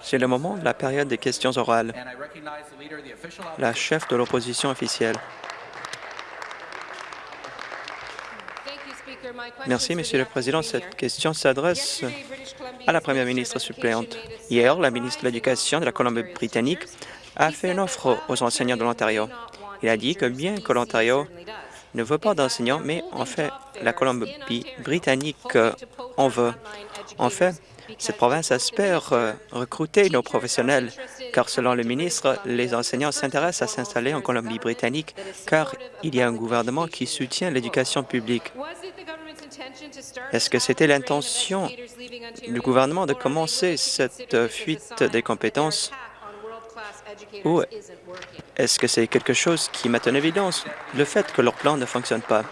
C'est le moment de la période des questions orales. La chef de l'opposition officielle. Merci, Monsieur le Président. Cette question s'adresse à la Première ministre suppléante. Hier, la ministre de l'Éducation de la Colombie-Britannique a fait une offre aux enseignants de l'Ontario. Il a dit que bien que l'Ontario ne veut pas d'enseignants, mais en fait, la Colombie-Britannique en veut. En fait, cette province espère euh, recruter nos professionnels, car selon le ministre, les enseignants s'intéressent à s'installer en Colombie-Britannique, car il y a un gouvernement qui soutient l'éducation publique. Est-ce que c'était l'intention du gouvernement de commencer cette fuite des compétences? Ou est-ce que c'est quelque chose qui met en évidence le fait que leur plan ne fonctionne pas?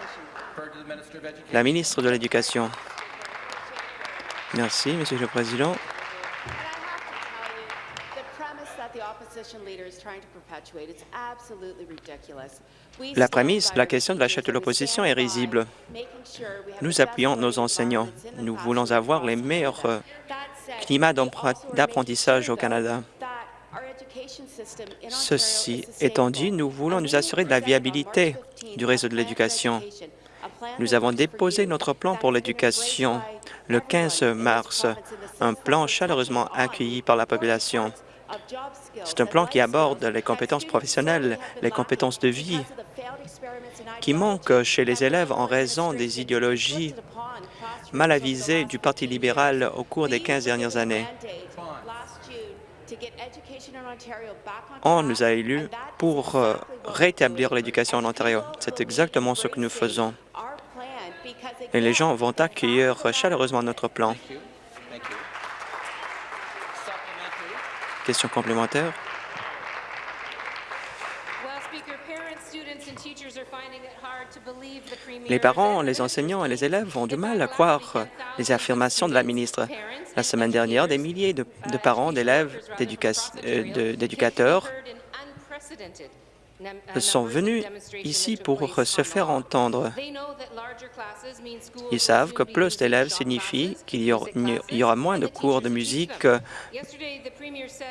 La ministre de l'Éducation. Merci, Monsieur le Président. La prémisse la question de la chef de l'opposition est risible. Nous appuyons nos enseignants. Nous voulons avoir les meilleurs euh, climats d'apprentissage au Canada. Ceci étant dit, nous voulons nous assurer de la viabilité du réseau de l'éducation. Nous avons déposé notre plan pour l'éducation le 15 mars, un plan chaleureusement accueilli par la population. C'est un plan qui aborde les compétences professionnelles, les compétences de vie, qui manquent chez les élèves en raison des idéologies mal avisées du Parti libéral au cours des 15 dernières années. On nous a élus pour euh, rétablir l'éducation en Ontario. C'est exactement ce que nous faisons. Et les gens vont accueillir chaleureusement notre plan. Question complémentaire? Les parents, les enseignants et les élèves ont du mal à croire les affirmations de la ministre. La semaine dernière, des milliers de, parents, d'élèves, euh, d'éducateurs sont venus ici pour se faire entendre. Ils savent que plus d'élèves signifie qu'il y, aura moins de cours de musique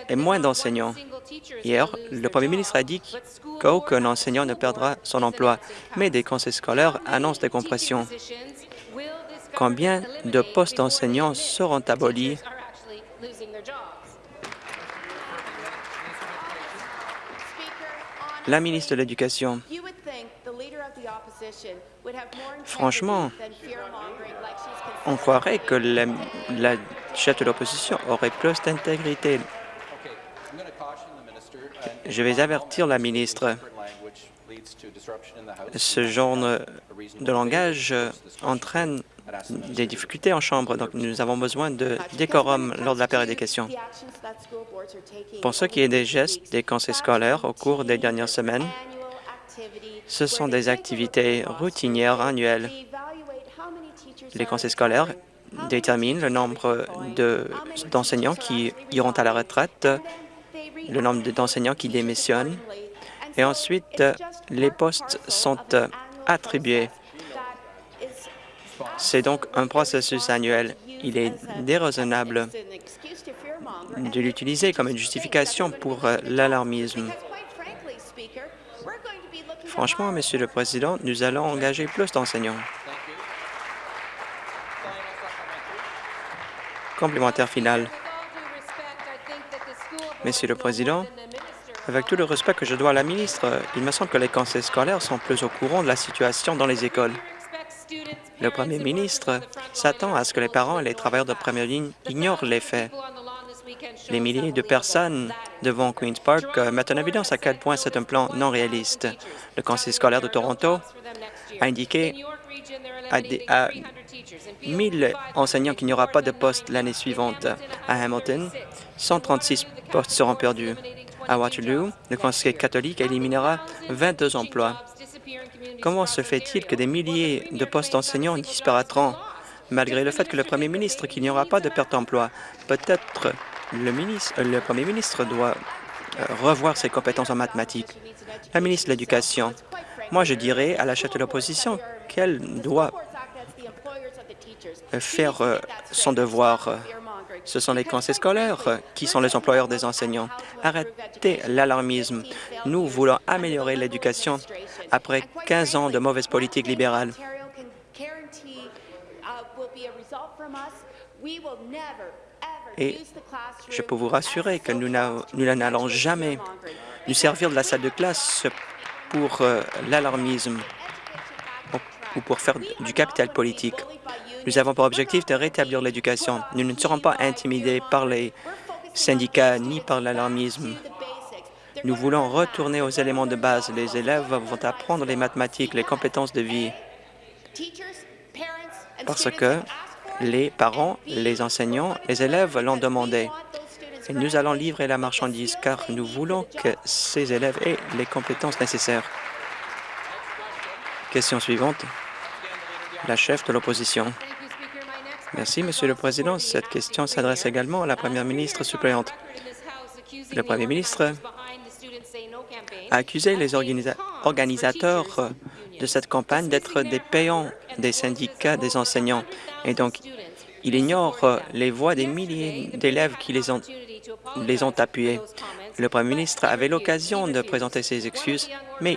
et moins d'enseignants. Hier, le premier ministre a dit qu'aucun enseignant ne perdra son emploi, mais des conseils scolaires annoncent des compressions. Combien de postes d'enseignants seront abolis? La ministre de l'Éducation. Franchement, on croirait que la, la chef de l'opposition aurait plus d'intégrité. Je vais avertir la ministre. Ce genre de langage entraîne des difficultés en Chambre, donc nous avons besoin de décorum lors de la période des questions. Pour ce qui est des gestes des conseils scolaires au cours des dernières semaines, ce sont des activités routinières annuelles. Les conseils scolaires déterminent le nombre d'enseignants qui iront à la retraite, le nombre d'enseignants qui démissionnent, et ensuite les postes sont attribués c'est donc un processus annuel. Il est déraisonnable de l'utiliser comme une justification pour euh, l'alarmisme. Franchement, Monsieur le Président, nous allons engager plus d'enseignants. Complémentaire final. Monsieur le Président, avec tout le respect que je dois à la ministre, il me semble que les conseils scolaires sont plus au courant de la situation dans les écoles. Le premier ministre s'attend à ce que les parents et les travailleurs de première ligne ignorent les faits. Les milliers de personnes devant Queen's Park euh, mettent en évidence à quel point c'est un plan non réaliste. Le Conseil scolaire de Toronto a indiqué à, à 1000 enseignants qu'il n'y aura pas de poste l'année suivante. À Hamilton, 136 postes seront perdus. À Waterloo, le Conseil catholique éliminera 22 emplois. Comment se fait-il que des milliers de postes d'enseignants disparaîtront malgré le fait que le premier ministre qu'il n'y aura pas de perte d'emploi? Peut-être le, ministre, le premier ministre doit euh, revoir ses compétences en mathématiques. La ministre de l'Éducation, moi je dirais à la chef de l'opposition qu'elle doit faire euh, son devoir. Ce sont les conseils scolaires euh, qui sont les employeurs des enseignants. Arrêtez l'alarmisme. Nous voulons améliorer l'éducation après 15 ans de mauvaise politique libérale. Et je peux vous rassurer que nous n'allons jamais nous servir de la salle de classe pour euh, l'alarmisme ou pour faire du capital politique. Nous avons pour objectif de rétablir l'éducation. Nous ne serons pas intimidés par les syndicats ni par l'alarmisme. Nous voulons retourner aux éléments de base. Les élèves vont apprendre les mathématiques, les compétences de vie, parce que les parents, les enseignants, les élèves l'ont demandé. Et nous allons livrer la marchandise car nous voulons que ces élèves aient les compétences nécessaires. Question suivante. La chef de l'opposition. Merci, Monsieur le Président. Cette question s'adresse également à la Première ministre suppléante. Le Premier ministre a accusé les organisateurs de cette campagne d'être des payants des syndicats des enseignants. Et donc, il ignore les voix des milliers d'élèves qui les ont, les ont appuyés. Le Premier ministre avait l'occasion de présenter ses excuses, mais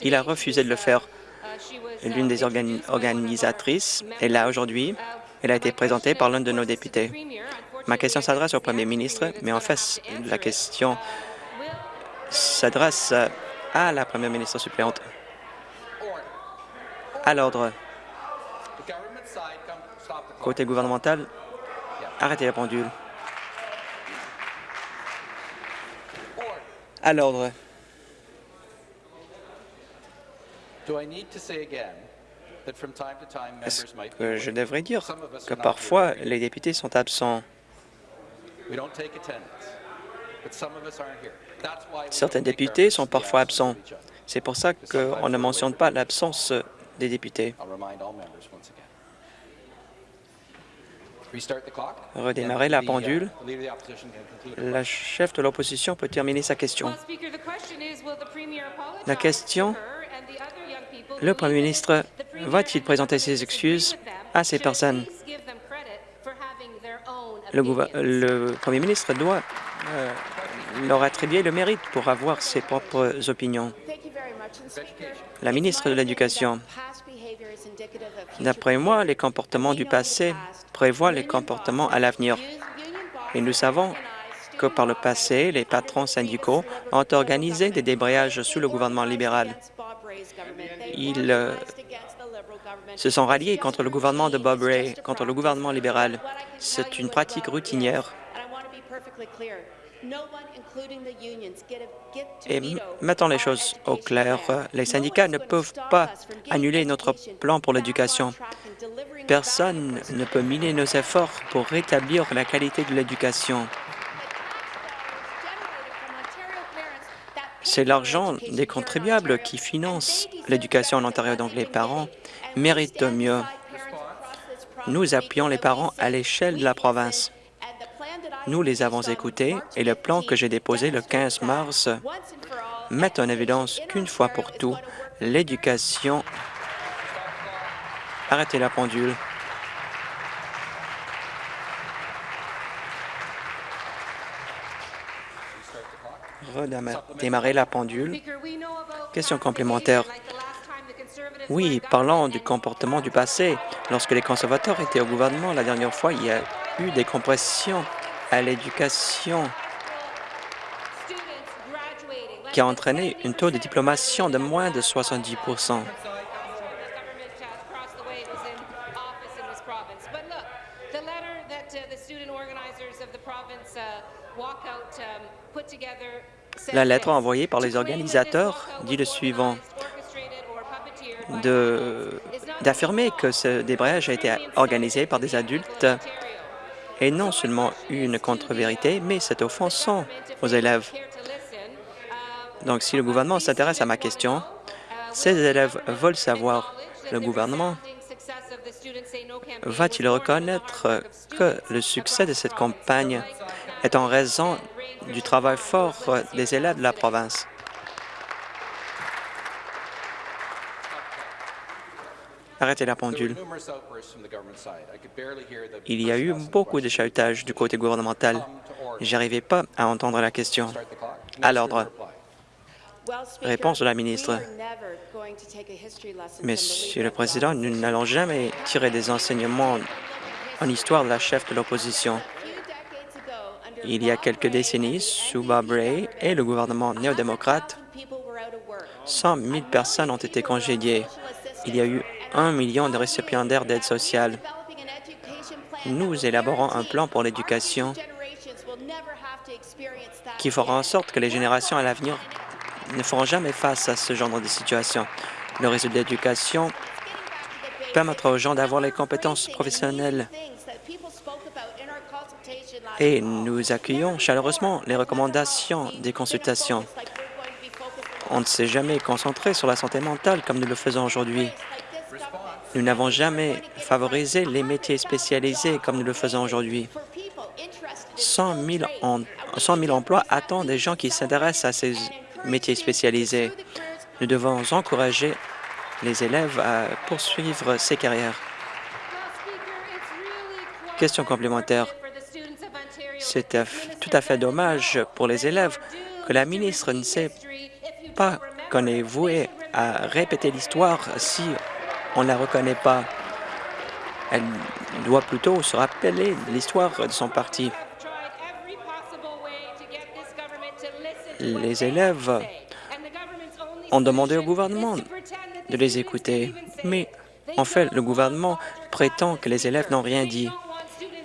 il a refusé de le faire. L'une des organisatrices est là aujourd'hui. Elle a été présentée par l'un de nos députés. Ma question s'adresse au Premier ministre, mais en fait, la question s'adresse à la Première ministre suppléante. À l'ordre. Côté gouvernemental, arrêtez la pendule. À l'ordre. Est-ce que je devrais dire que parfois les députés sont absents? Certains députés sont parfois absents. C'est pour ça qu'on ne mentionne pas l'absence des députés. Redémarrer la pendule. La chef de l'opposition peut terminer sa question. La question, le Premier ministre va-t-il présenter ses excuses à ces personnes? Le, Premier ministre doit euh, leur attribuer le mérite pour avoir ses propres opinions. La ministre de l'Éducation, d'après moi, les comportements du passé prévoient les comportements à l'avenir. Et nous savons que par le passé, les patrons syndicaux ont organisé des débrayages sous le gouvernement libéral. Ils euh, se sont ralliés contre le gouvernement de Bob Ray, contre le gouvernement libéral. C'est une pratique routinière. Et mettons les choses au clair. Les syndicats ne peuvent pas annuler notre plan pour l'éducation. Personne ne peut miner nos efforts pour rétablir la qualité de l'éducation. C'est l'argent des contribuables qui finance l'éducation en Ontario, donc les parents méritent mieux. Nous appuyons les parents à l'échelle de la province. Nous les avons écoutés et le plan que j'ai déposé le 15 mars met en évidence qu'une fois pour tout, l'éducation... Arrêtez la pendule. Redémarrer la pendule. Question complémentaire. Oui, parlant du comportement du passé, lorsque les conservateurs étaient au gouvernement la dernière fois, il y a eu des compressions à l'éducation qui a entraîné un taux de diplomation de moins de 70 La lettre envoyée par les organisateurs dit le suivant d'affirmer que ce débrayage a été organisé par des adultes est non seulement une contre-vérité, mais c'est offensant aux élèves. Donc, si le gouvernement s'intéresse à ma question, ces élèves veulent savoir, le gouvernement va-t-il reconnaître que le succès de cette campagne est en raison du travail fort des élèves de la province? Arrêtez la pendule. Il y a eu beaucoup de chahutages du côté gouvernemental. J'arrivais pas à entendre la question. À l'ordre. Réponse de la ministre. Monsieur le Président, nous n'allons jamais tirer des enseignements en histoire de la chef de l'opposition. Il y a quelques décennies, sous Bob Ray et le gouvernement néo-démocrate, 100 000 personnes ont été congédiées. Il y a eu un million de récipiendaires d'aide sociale. Nous élaborons un plan pour l'éducation qui fera en sorte que les générations à l'avenir ne feront jamais face à ce genre de situation. Le réseau d'éducation permettra aux gens d'avoir les compétences professionnelles et nous accueillons chaleureusement les recommandations des consultations. On ne s'est jamais concentré sur la santé mentale comme nous le faisons aujourd'hui. Nous n'avons jamais favorisé les métiers spécialisés comme nous le faisons aujourd'hui. 100 000, 100 000 emplois attendent des gens qui s'intéressent à ces métiers spécialisés. Nous devons encourager les élèves à poursuivre ces carrières. Question complémentaire. C'est tout à fait dommage pour les élèves que la ministre ne sait pas qu'on est voué à répéter l'histoire si on ne la reconnaît pas. Elle doit plutôt se rappeler l'histoire de son parti. Les élèves ont demandé au gouvernement de les écouter, mais en fait, le gouvernement prétend que les élèves n'ont rien dit.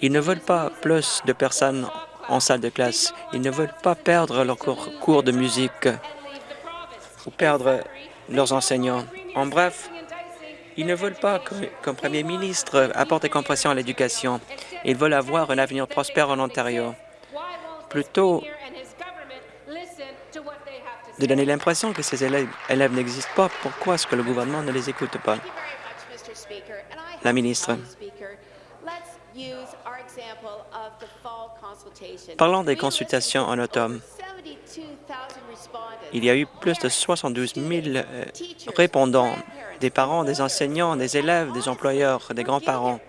Ils ne veulent pas plus de personnes en salle de classe. Ils ne veulent pas perdre leur cours de musique ou perdre leurs enseignants. En bref, ils ne veulent pas qu'un premier ministre apporte des compressions à l'éducation. Ils veulent avoir un avenir prospère en Ontario. Plutôt de donner l'impression que ces élèves n'existent pas, pourquoi est-ce que le gouvernement ne les écoute pas? La ministre. Parlons des consultations en automne. Il y a eu plus de 72 000 euh, répondants, des parents, des enseignants, des élèves, des employeurs, des grands-parents.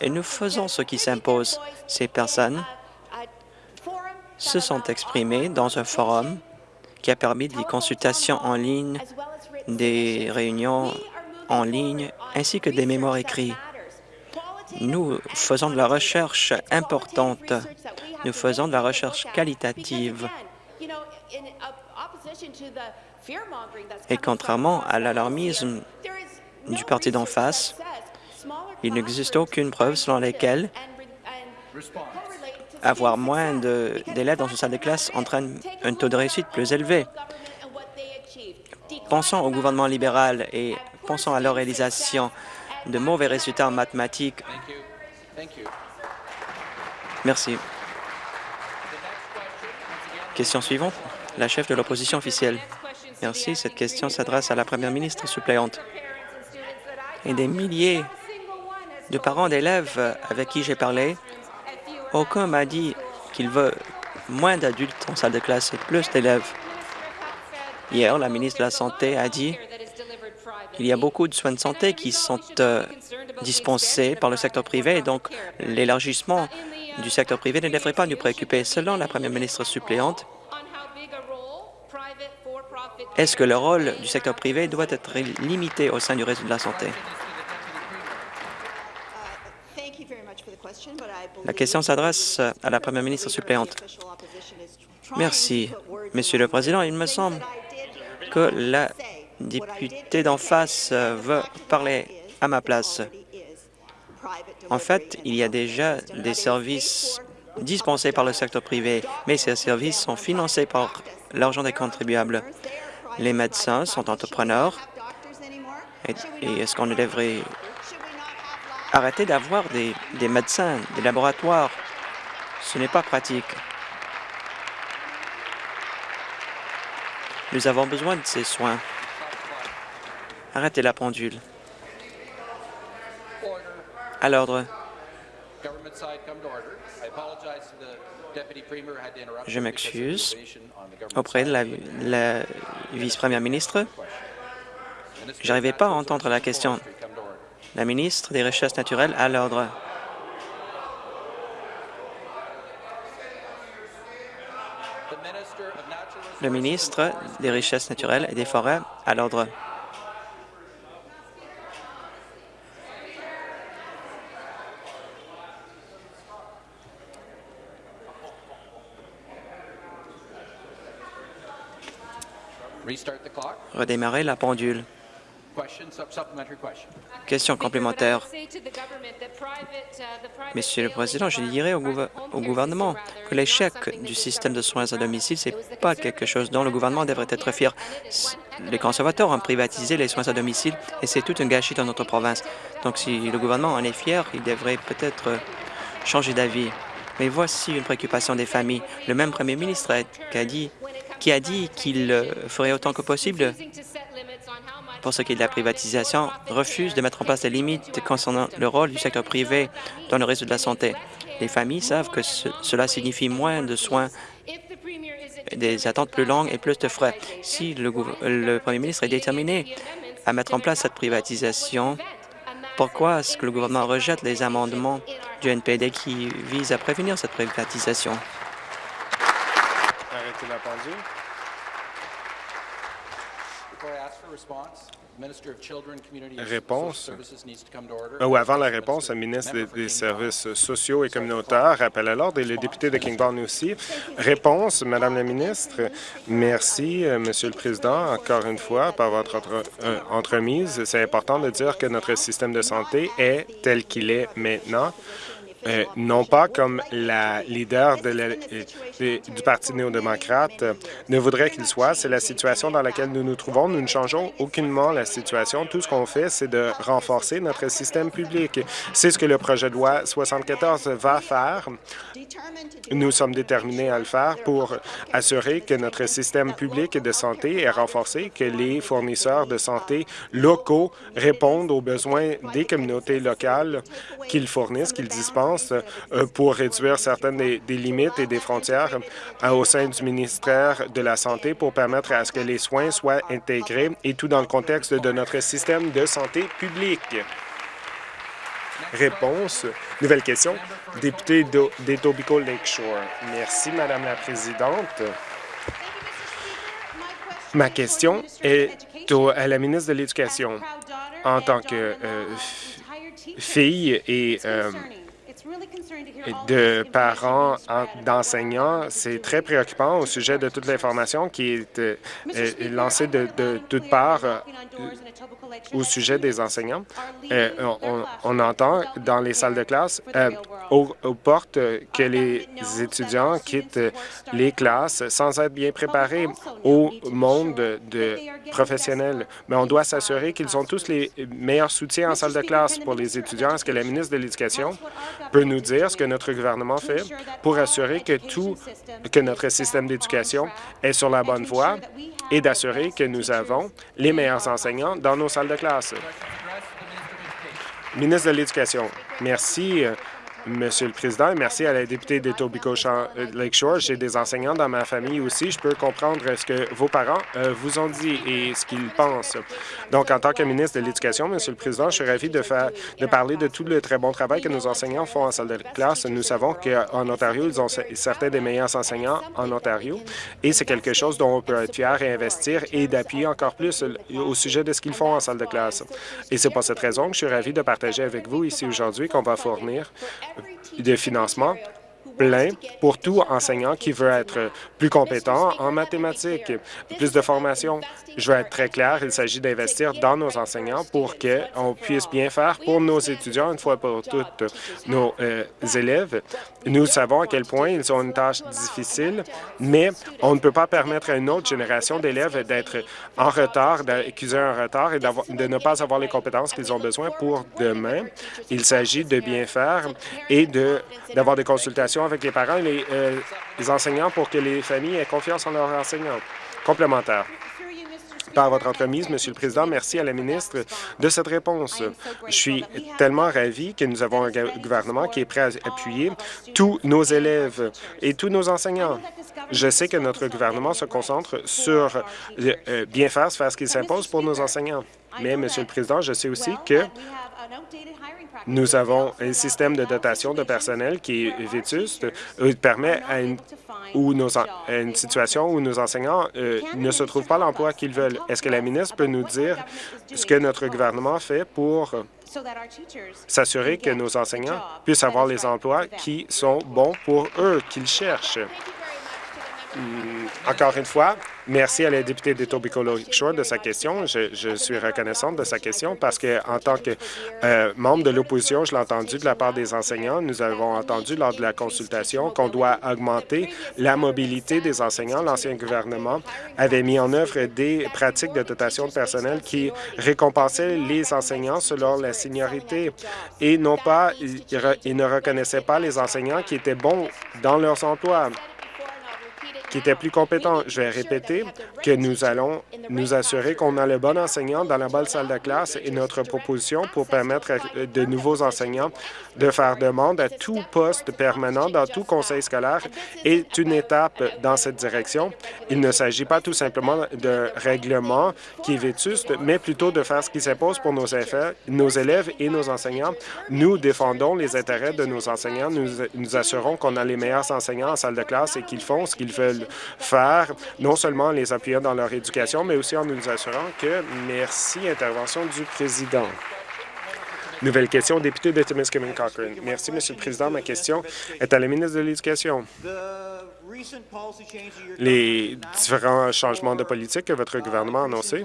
Et nous faisons ce qui s'impose. Ces personnes se sont exprimées dans un forum qui a permis des consultations en ligne, des réunions en ligne, ainsi que des mémoires écrits. Nous faisons de la recherche importante. Nous faisons de la recherche qualitative. Et contrairement à l'alarmisme du parti d'en face, il n'existe aucune preuve selon laquelle avoir moins d'élèves dans une salle de classe entraîne un taux de réussite plus élevé. Pensons au gouvernement libéral et pensons à leur réalisation de mauvais résultats en mathématiques. Merci. Question suivante. La chef de l'opposition officielle. Merci. Cette question s'adresse à la première ministre suppléante. Et des milliers de parents d'élèves avec qui j'ai parlé, aucun m'a dit qu'il veut moins d'adultes en salle de classe et plus d'élèves. Hier, la ministre de la Santé a dit qu'il y a beaucoup de soins de santé qui sont euh, dispensés par le secteur privé, et donc l'élargissement du secteur privé ne devrait pas nous préoccuper. Selon la première ministre suppléante, est-ce que le rôle du secteur privé doit être limité au sein du réseau de la santé? La question s'adresse à la première ministre suppléante. Merci, Monsieur le Président. Il me semble que la députée d'en face veut parler à ma place. En fait, il y a déjà des services dispensés par le secteur privé, mais ces services sont financés par l'argent des contribuables. Les médecins sont entrepreneurs. Et, est-ce qu'on devrait arrêter d'avoir des médecins, des laboratoires? Ce n'est pas pratique. Nous avons besoin de ces soins. Arrêtez la pendule. À l'ordre. Je m'excuse auprès de la, vice-première ministre. J'arrivais pas à entendre la question. La ministre des Richesses naturelles à l'ordre. Le ministre des Richesses naturelles et des Forêts à l'ordre. Redémarrer la pendule. Question complémentaire. Monsieur le Président, je dirais au, gouvernement que l'échec du système de soins à domicile, ce n'est pas quelque chose dont le gouvernement devrait être fier. Les conservateurs ont privatisé les soins à domicile et c'est tout un gâchis dans notre province. Donc, si le gouvernement en est fier, il devrait peut-être changer d'avis. Mais voici une préoccupation des familles. Le même premier ministre qui a dit qui a dit qu'il ferait autant que possible pour ce qui est de la privatisation, refuse de mettre en place des limites concernant le rôle du secteur privé dans le réseau de la santé. Les familles savent que cela signifie moins de soins, des attentes plus longues et plus de frais. Si le, le premier ministre est déterminé à mettre en place cette privatisation, pourquoi est-ce que le gouvernement rejette les amendements du NPD qui visent à prévenir cette privatisation? La pendule. Réponse. Ou avant la réponse, le ministre des, Services sociaux et communautaires appelle à l'ordre et le député de Kingston aussi. Réponse, Madame la ministre. Merci, euh, Monsieur le Président, encore une fois, par votre euh, entremise. C'est important de dire que notre système de santé est tel qu'il est maintenant. Euh, non pas comme la leader euh, du Parti néo-démocrate euh, ne voudrait qu'il soit. C'est la situation dans laquelle nous nous trouvons. Nous ne changeons aucunement la situation. Tout ce qu'on fait, c'est de renforcer notre système public. C'est ce que le projet de loi 74 va faire. Nous sommes déterminés à le faire pour assurer que notre système public de santé est renforcé, que les fournisseurs de santé locaux répondent aux besoins des communautés locales qu'ils fournissent, qu'ils dispensent euh, pour réduire certaines des, limites et des frontières euh, au sein du ministère de la Santé pour permettre à ce que les soins soient intégrés et tout dans le contexte de notre système de santé publique. Réponse. Nouvelle question. Député d'Etobicoke Lakeshore. Merci, Madame la Présidente. Ma question est à la ministre de l'Éducation. En tant que euh, fille et de parents d'enseignants, c'est très préoccupant au sujet de toute l'information qui est euh, lancée de, de toutes parts euh, au sujet des enseignants. Euh, on, entend dans les salles de classe, aux, portes, que les étudiants quittent les classes sans être bien préparés au monde de professionnels. Mais on doit s'assurer qu'ils ont tous les meilleurs soutiens en salle de classe pour les étudiants. Est-ce que la ministre de l'Éducation peut nous dire ce que notre gouvernement fait pour assurer que tout, que notre système d'éducation est sur la bonne voie? Et d'assurer que nous avons les meilleurs enseignants dans nos salles de classe. Ministre de l'Éducation, merci. Monsieur le Président, merci à la députée d'Etobicoke euh, Lakeshore. J'ai des enseignants dans ma famille aussi. Je peux comprendre ce que vos parents euh, vous ont dit et ce qu'ils pensent. Donc, en tant que ministre de l'Éducation, Monsieur le Président, je suis ravi de, de parler de tout le très bon travail que nos enseignants font en salle de classe. Nous savons qu'en Ontario, ils ont certains des meilleurs enseignants en Ontario et c'est quelque chose dont on peut être fier et investir et d'appuyer encore plus au sujet de ce qu'ils font en salle de classe. Et c'est pour cette raison que je suis ravi de partager avec vous ici aujourd'hui qu'on va fournir de financement plein pour tout enseignant qui veut être plus compétent en mathématiques, plus de formation. Je veux être très clair, il s'agit d'investir dans nos enseignants pour qu'on puisse bien faire pour nos étudiants, une fois pour toutes nos euh, élèves. Nous savons à quel point ils ont une tâche difficile, mais on ne peut pas permettre à une autre génération d'élèves d'être en retard, d'accuser un retard et de ne pas avoir les compétences qu'ils ont besoin pour demain. Il s'agit de bien faire et d'avoir des consultations avec les parents et euh, les, enseignants pour que les familles aient confiance en leurs enseignants. Complémentaire. par votre entremise, Monsieur le Président. Merci à la ministre de cette réponse. Je suis tellement ravi que nous avons un gouvernement qui est prêt à appuyer tous nos élèves et tous nos enseignants. Je sais que notre gouvernement se concentre sur euh, bien faire, faire ce qu'il s'impose pour nos enseignants. Mais, Monsieur le Président, je sais aussi que nous avons un système de dotation de personnel qui est vétuste, euh, permet à une, une situation où nos enseignants euh, ne se trouvent pas l'emploi qu'ils veulent. Est-ce que la ministre peut nous dire ce que notre gouvernement fait pour s'assurer que nos enseignants puissent avoir les emplois qui sont bons pour eux, qu'ils cherchent? Hmm, encore une fois, merci à la députée d'Etobicoke Shore de sa question. Je, suis reconnaissante de sa question parce que, en tant que euh, membre de l'opposition, je l'ai entendu de la part des enseignants. Nous avons entendu lors de la consultation qu'on doit augmenter la mobilité des enseignants. L'ancien gouvernement avait mis en œuvre des pratiques de dotation de personnel qui récompensaient les enseignants selon la seniorité et non pas, ils ne reconnaissaient pas les enseignants qui étaient bons dans leurs emplois qui était plus compétent. Je vais répéter que nous allons nous assurer qu'on a le bon enseignant dans la bonne salle de classe et notre proposition pour permettre à de nouveaux enseignants de faire demande à tout poste permanent dans tout conseil scolaire est une étape dans cette direction. Il ne s'agit pas tout simplement d'un règlement qui est vétuste, mais plutôt de faire ce qui s'impose pour nos, nos élèves et nos enseignants. Nous défendons les intérêts de nos enseignants. Nous nous assurons qu'on a les meilleurs enseignants en salle de classe et qu'ils font ce qu'ils veulent faire, non seulement en les appuyant dans leur éducation, mais aussi en nous assurant que, merci, intervention du président. Nouvelle question, député de Timiskaming Cochrane. Merci, Monsieur le Président. Ma question est à la ministre de l'Éducation. Les différents changements de politique que votre gouvernement a annoncés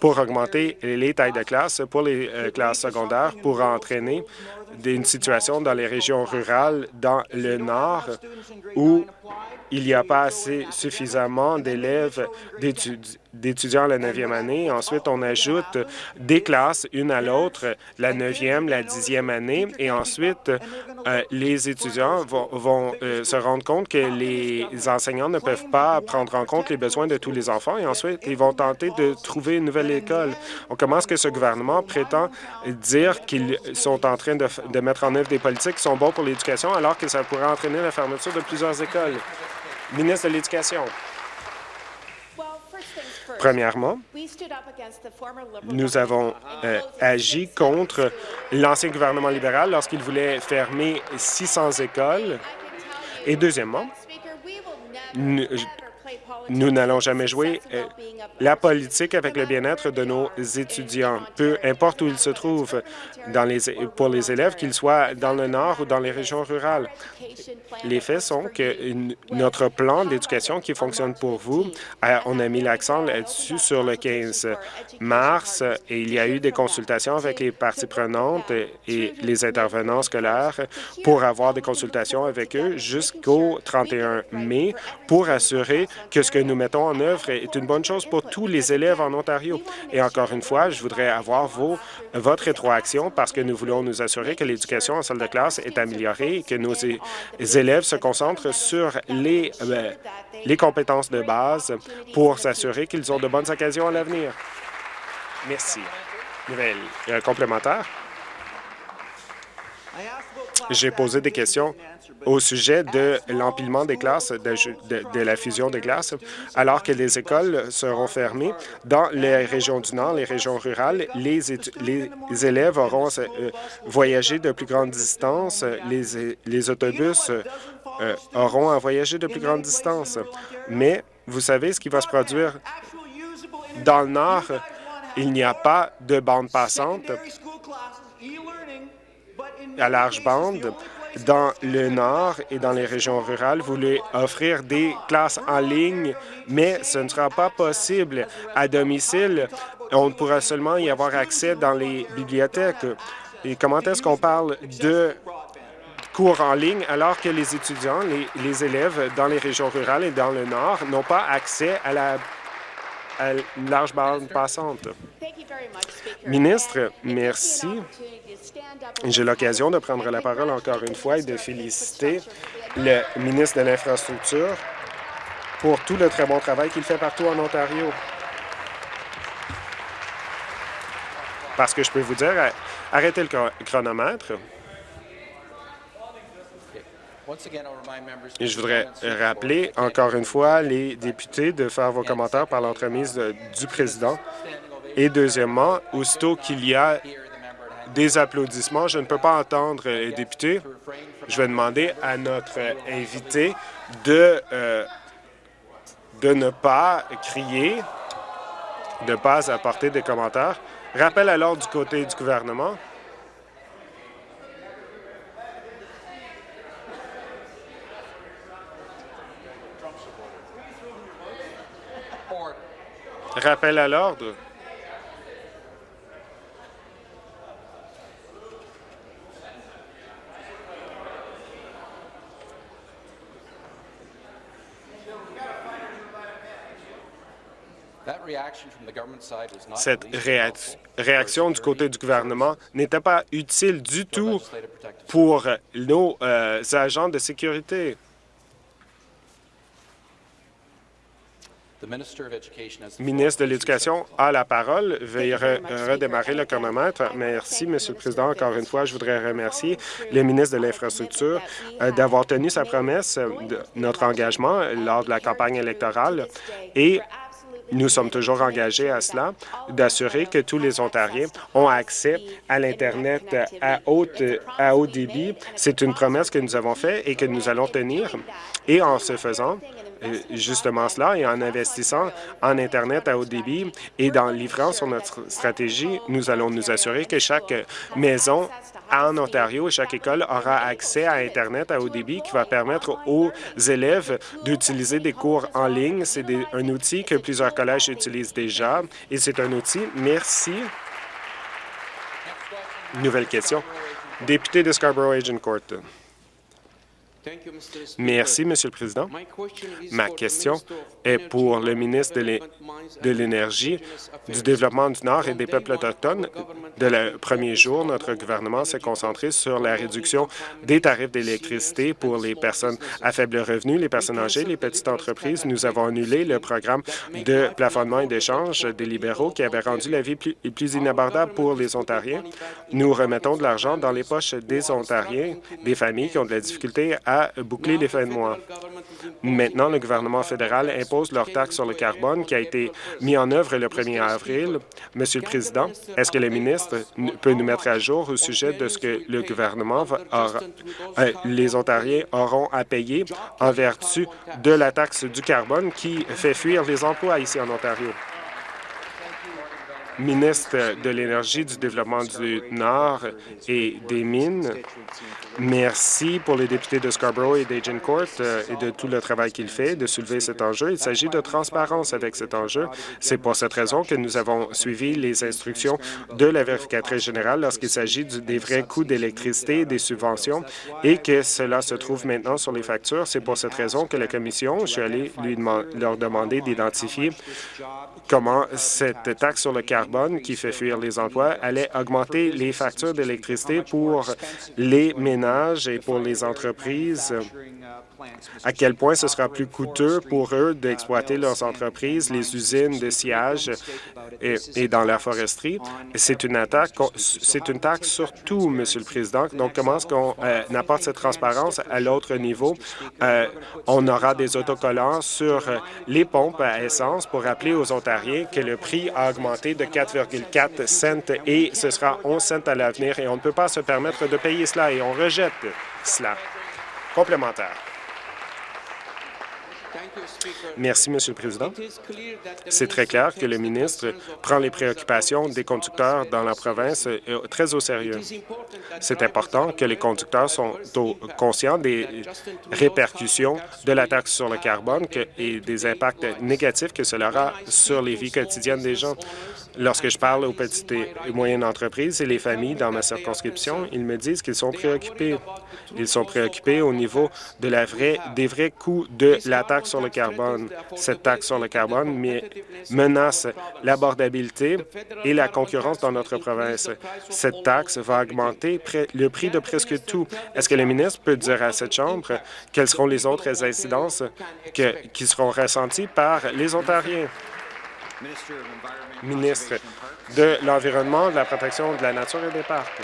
pour augmenter les tailles de classe pour les euh, classes secondaires pour entraîner une situation dans les régions rurales dans le Nord où il n'y a pas assez suffisamment d'élèves d'étudiants la neuvième année. Ensuite, on ajoute des classes une à l'autre, la neuvième, la dixième année, et ensuite, euh, les étudiants vont, euh, se rendre compte que les enseignants ne peuvent pas prendre en compte les besoins de tous les enfants, et ensuite, ils vont tenter de trouver une nouvelle école. comment est-ce que ce gouvernement prétend dire qu'ils sont en train de, de mettre en œuvre des politiques qui sont bonnes pour l'éducation, alors que ça pourrait entraîner la fermeture de plusieurs écoles? Ministre de l'Éducation. Premièrement, nous avons euh, agi contre l'ancien gouvernement libéral lorsqu'il voulait fermer 600 écoles. Et deuxièmement, N- nous n'allons jamais jouer euh, la politique avec le bien-être de nos étudiants, peu importe où ils se trouvent pour les élèves, qu'ils soient dans le nord ou dans les régions rurales. Les faits sont que notre plan d'éducation qui fonctionne pour vous, on a mis l'accent là-dessus sur le 15 mars et il y a eu des consultations avec les parties prenantes et les intervenants scolaires pour avoir des consultations avec eux jusqu'au 31 mai pour assurer que ce que nous mettons en œuvre est une bonne chose pour tous les élèves en Ontario. Et encore une fois, je voudrais avoir vos, votre rétroaction parce que nous voulons nous assurer que l'éducation en salle de classe est améliorée et que nos élèves se concentrent sur les, euh, les compétences de base pour s'assurer qu'ils ont de bonnes occasions à l'avenir. Merci. Nouvelle euh, complémentaire. J'ai posé des questions au sujet de l'empilement des classes, de, la fusion des classes, alors que les écoles seront fermées. Dans les régions du Nord, les régions rurales, les, élèves auront euh, voyagé de plus grandes distances, les, les autobus euh, auront à voyager de plus grandes distances. Mais vous savez ce qui va se produire dans le Nord, il n'y a pas de bande passante à large bande dans le Nord et dans les régions rurales, vous voulez offrir des classes en ligne, mais ce ne sera pas possible à domicile. On pourra seulement y avoir accès dans les bibliothèques. Et comment est-ce qu'on parle de cours en ligne alors que les étudiants, les, les, élèves dans les régions rurales et dans le Nord n'ont pas accès à la à large bande passante? Ministre, merci. J'ai l'occasion de prendre la parole encore une fois et de féliciter le ministre de l'Infrastructure pour tout le très bon travail qu'il fait partout en Ontario. Parce que je peux vous dire, arrêtez le chronomètre. Et je voudrais rappeler encore une fois les députés de faire vos commentaires par l'entremise du président. Et deuxièmement, aussitôt qu'il y a des applaudissements, je ne peux pas entendre les députés. Je vais demander à notre invité de, euh, de ne pas crier, de ne pas apporter des commentaires. Rappel alors du côté du gouvernement. Rappel à l'ordre. Cette réaction du côté du gouvernement n'était pas utile du tout pour nos euh, agents de sécurité. Le ministre de l'Éducation a la parole. Veuillez redémarrer le chronomètre. Merci, Monsieur le Président. Encore une fois, je voudrais remercier le ministre de l'Infrastructure euh, d'avoir tenu sa promesse de notre engagement lors de la campagne électorale et nous sommes toujours engagés à cela, d'assurer que tous les Ontariens ont accès à l'Internet à, haute, à haut débit. C'est une promesse que nous avons faite et que nous allons tenir. Et en ce faisant, euh, justement cela et en investissant en Internet à haut débit et en livrant sur notre stratégie, nous allons nous assurer que chaque maison en Ontario, chaque école aura accès à Internet à haut débit qui va permettre aux élèves d'utiliser des cours en ligne. C'est un outil que plusieurs collèges utilisent déjà et c'est un outil. Merci. Nouvelle question. Député de Scarborough-Agent-Court. Merci, Monsieur le Président. Ma question est pour le ministre de l'Énergie, du Développement du Nord et des peuples autochtones. De le premier jour, notre gouvernement s'est concentré sur la réduction des tarifs d'électricité pour les personnes à faible revenu, les personnes âgées, les petites entreprises. Nous avons annulé le programme de plafonnement et d'échange des libéraux qui avait rendu la vie plus, plus inabordable pour les Ontariens. Nous remettons de l'argent dans les poches des Ontariens, des familles qui ont de la difficulté à boucler les fins de mois. Maintenant, le gouvernement fédéral impose leur taxe sur le carbone qui a été mis en œuvre le 1er avril. Monsieur le Président, est-ce que le ministre peut nous mettre à jour au sujet de ce que le gouvernement euh, les Ontariens auront à payer en vertu de la taxe du carbone qui fait fuir les emplois ici en Ontario? ministre de l'Énergie, du Développement du Nord et des Mines, merci pour les députés de Scarborough et d'Agincourt euh, et de tout le travail qu'il fait de soulever cet enjeu. Il s'agit de transparence avec cet enjeu. C'est pour cette raison que nous avons suivi les instructions de la vérificatrice générale lorsqu'il s'agit des vrais coûts d'électricité, des subventions, et que cela se trouve maintenant sur les factures. C'est pour cette raison que la Commission, je suis allé lui leur demander d'identifier comment cette taxe sur le carbone qui fait fuir les emplois allait augmenter les factures d'électricité pour les ménages et pour les entreprises à quel point ce sera plus coûteux pour eux d'exploiter leurs entreprises, les usines de sillage et, dans la foresterie? C'est une attaque, c'est une taxe sur tout, Monsieur le Président. Donc, comment est-ce qu'on euh, apporte cette transparence à l'autre niveau? Euh, on aura des autocollants sur les pompes à essence pour rappeler aux Ontariens que le prix a augmenté de 4,4 cents et ce sera 11 cents à l'avenir et on ne peut pas se permettre de payer cela et on rejette cela. Complémentaire. Merci, Monsieur le Président. C'est très clair que le ministre prend les préoccupations des conducteurs dans la province euh, très au sérieux. C'est important que les conducteurs sont conscients des répercussions de la taxe sur le carbone et des impacts négatifs que cela aura sur les vies quotidiennes des gens. Lorsque je parle aux petites et moyennes entreprises et les familles dans ma circonscription, ils me disent qu'ils sont préoccupés. Ils sont préoccupés au niveau des vrais coûts de la taxe sur le carbone. Cette taxe sur le carbone menace l'abordabilité et la concurrence dans notre province. Cette taxe va augmenter le prix de presque tout. Est-ce que le ministre peut dire à cette Chambre quelles seront les autres incidences qui seront ressenties par les Ontariens? Ministre de l'Environnement, de la protection de la nature et des parcs.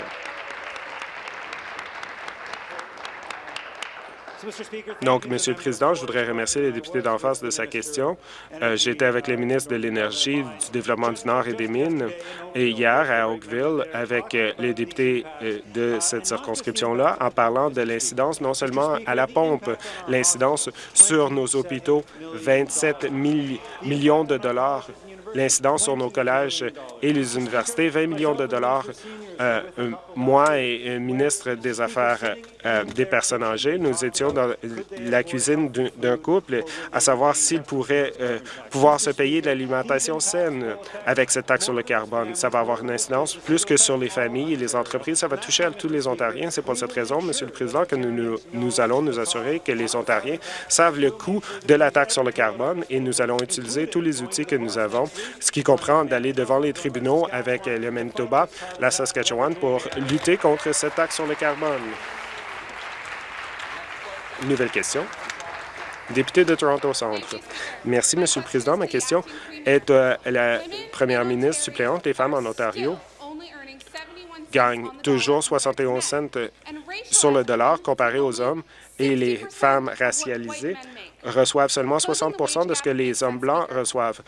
Donc, Monsieur le Président, je voudrais remercier les députés d'en face de sa question. Euh, J'étais avec les ministres de l'Énergie, du Développement du Nord et des Mines, et hier à Oakville, avec euh, les députés euh, de cette circonscription-là, en parlant de l'incidence non seulement à la pompe, l'incidence sur nos hôpitaux, 27 millions de dollars l'incidence sur nos collèges et les universités, 20 millions de dollars. Euh, moi et ministre des Affaires euh, des personnes âgées, nous étions dans la cuisine d'un couple à savoir s'il pourrait euh, pouvoir se payer de l'alimentation saine avec cette taxe sur le carbone. Ça va avoir une incidence plus que sur les familles et les entreprises. Ça va toucher à tous les Ontariens. C'est pour cette raison, Monsieur le Président, que nous allons nous assurer que les Ontariens savent le coût de la taxe sur le carbone et nous allons utiliser tous les outils que nous avons ce qui comprend d'aller devant les tribunaux avec le Manitoba, la Saskatchewan, pour lutter contre cette taxe sur le carbone. Nouvelle question. Député de Toronto Centre. Merci, Monsieur le Président. Ma question est à la première ministre suppléante. Les femmes en Ontario gagnent toujours 71 cents sur le dollar comparé aux hommes et les femmes racialisées reçoivent seulement 60% de ce que les hommes blancs reçoivent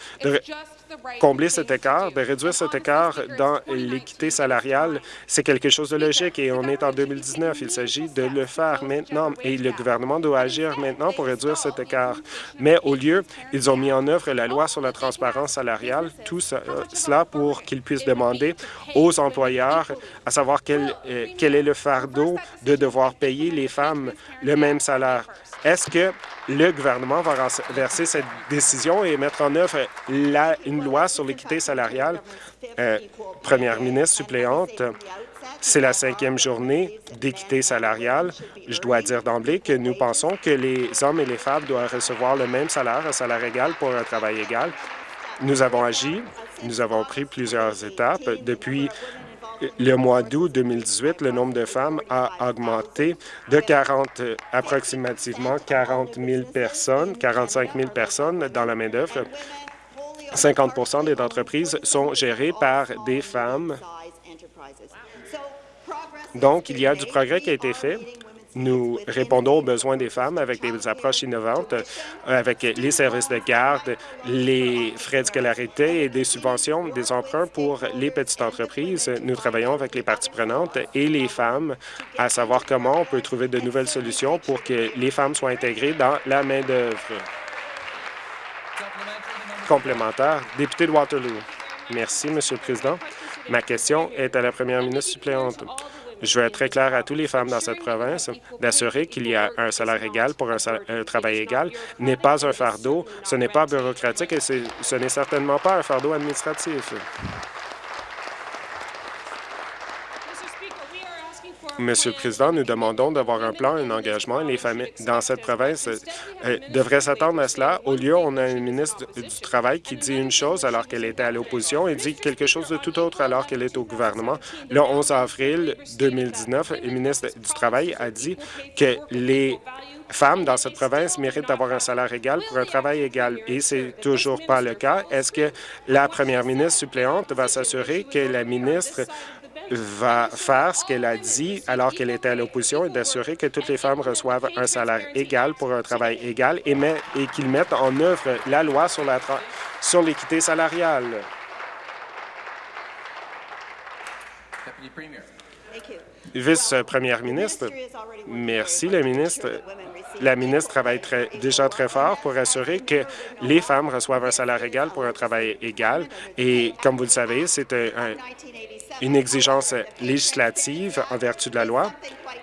combler cet écart, de réduire cet écart dans l'équité salariale, c'est quelque chose de logique et on est en 2019. Il s'agit de le faire maintenant et le gouvernement doit agir maintenant pour réduire cet écart. Mais au lieu, ils ont mis en œuvre la loi sur la transparence salariale, tout cela pour qu'ils puissent demander aux employeurs à savoir euh, quel est le fardeau de devoir payer les femmes le même salaire. Est-ce que le gouvernement va verser cette décision et mettre en œuvre une loi sur l'équité salariale? Euh, première ministre suppléante, c'est la cinquième journée d'équité salariale. Je dois dire d'emblée que nous pensons que les hommes et les femmes doivent recevoir le même salaire, un salaire égal pour un travail égal. Nous avons agi, nous avons pris plusieurs étapes. Depuis le mois d'août 2018, le nombre de femmes a augmenté de 40, approximativement 40 000 personnes, 45 000 personnes dans la main-d'œuvre. 50% des entreprises sont gérées par des femmes. Donc, il y a du progrès qui a été fait. Nous répondons aux besoins des femmes avec des approches innovantes, euh, avec les services de garde, les frais de scolarité et des subventions, des emprunts pour les petites entreprises. Nous travaillons avec les parties prenantes et les femmes à savoir comment on peut trouver de nouvelles solutions pour que les femmes soient intégrées dans la main-d'œuvre. Complémentaire, député de Waterloo. Merci, Monsieur le Président. Ma question est à la première ministre suppléante. Je veux être très clair à toutes les femmes dans cette province d'assurer qu'il y a un salaire égal pour un, travail égal n'est pas un fardeau, ce n'est pas bureaucratique et ce n'est certainement pas un fardeau administratif. Monsieur le Président, nous demandons d'avoir un plan, un engagement. Les familles dans cette province euh, devraient s'attendre à cela. Au lieu, on a une ministre du Travail qui dit une chose alors qu'elle était à l'opposition et dit quelque chose de tout autre alors qu'elle est au gouvernement. Le 11 avril 2019, le ministre du Travail a dit que les femmes dans cette province méritent d'avoir un salaire égal pour un travail égal. Et c'est toujours pas le cas. Est-ce que la première ministre suppléante va s'assurer que la ministre va faire ce qu'elle a dit alors qu'elle était à l'opposition et d'assurer que toutes les femmes reçoivent un salaire égal pour un travail égal et, et qu'ils mettent en œuvre la loi sur l'équité sur salariale. Vice-première ministre, merci, la ministre. La ministre travaille très, déjà très fort pour assurer que les femmes reçoivent un salaire égal pour un travail égal. Et comme vous le savez, c'est un, une exigence législative en vertu de la loi.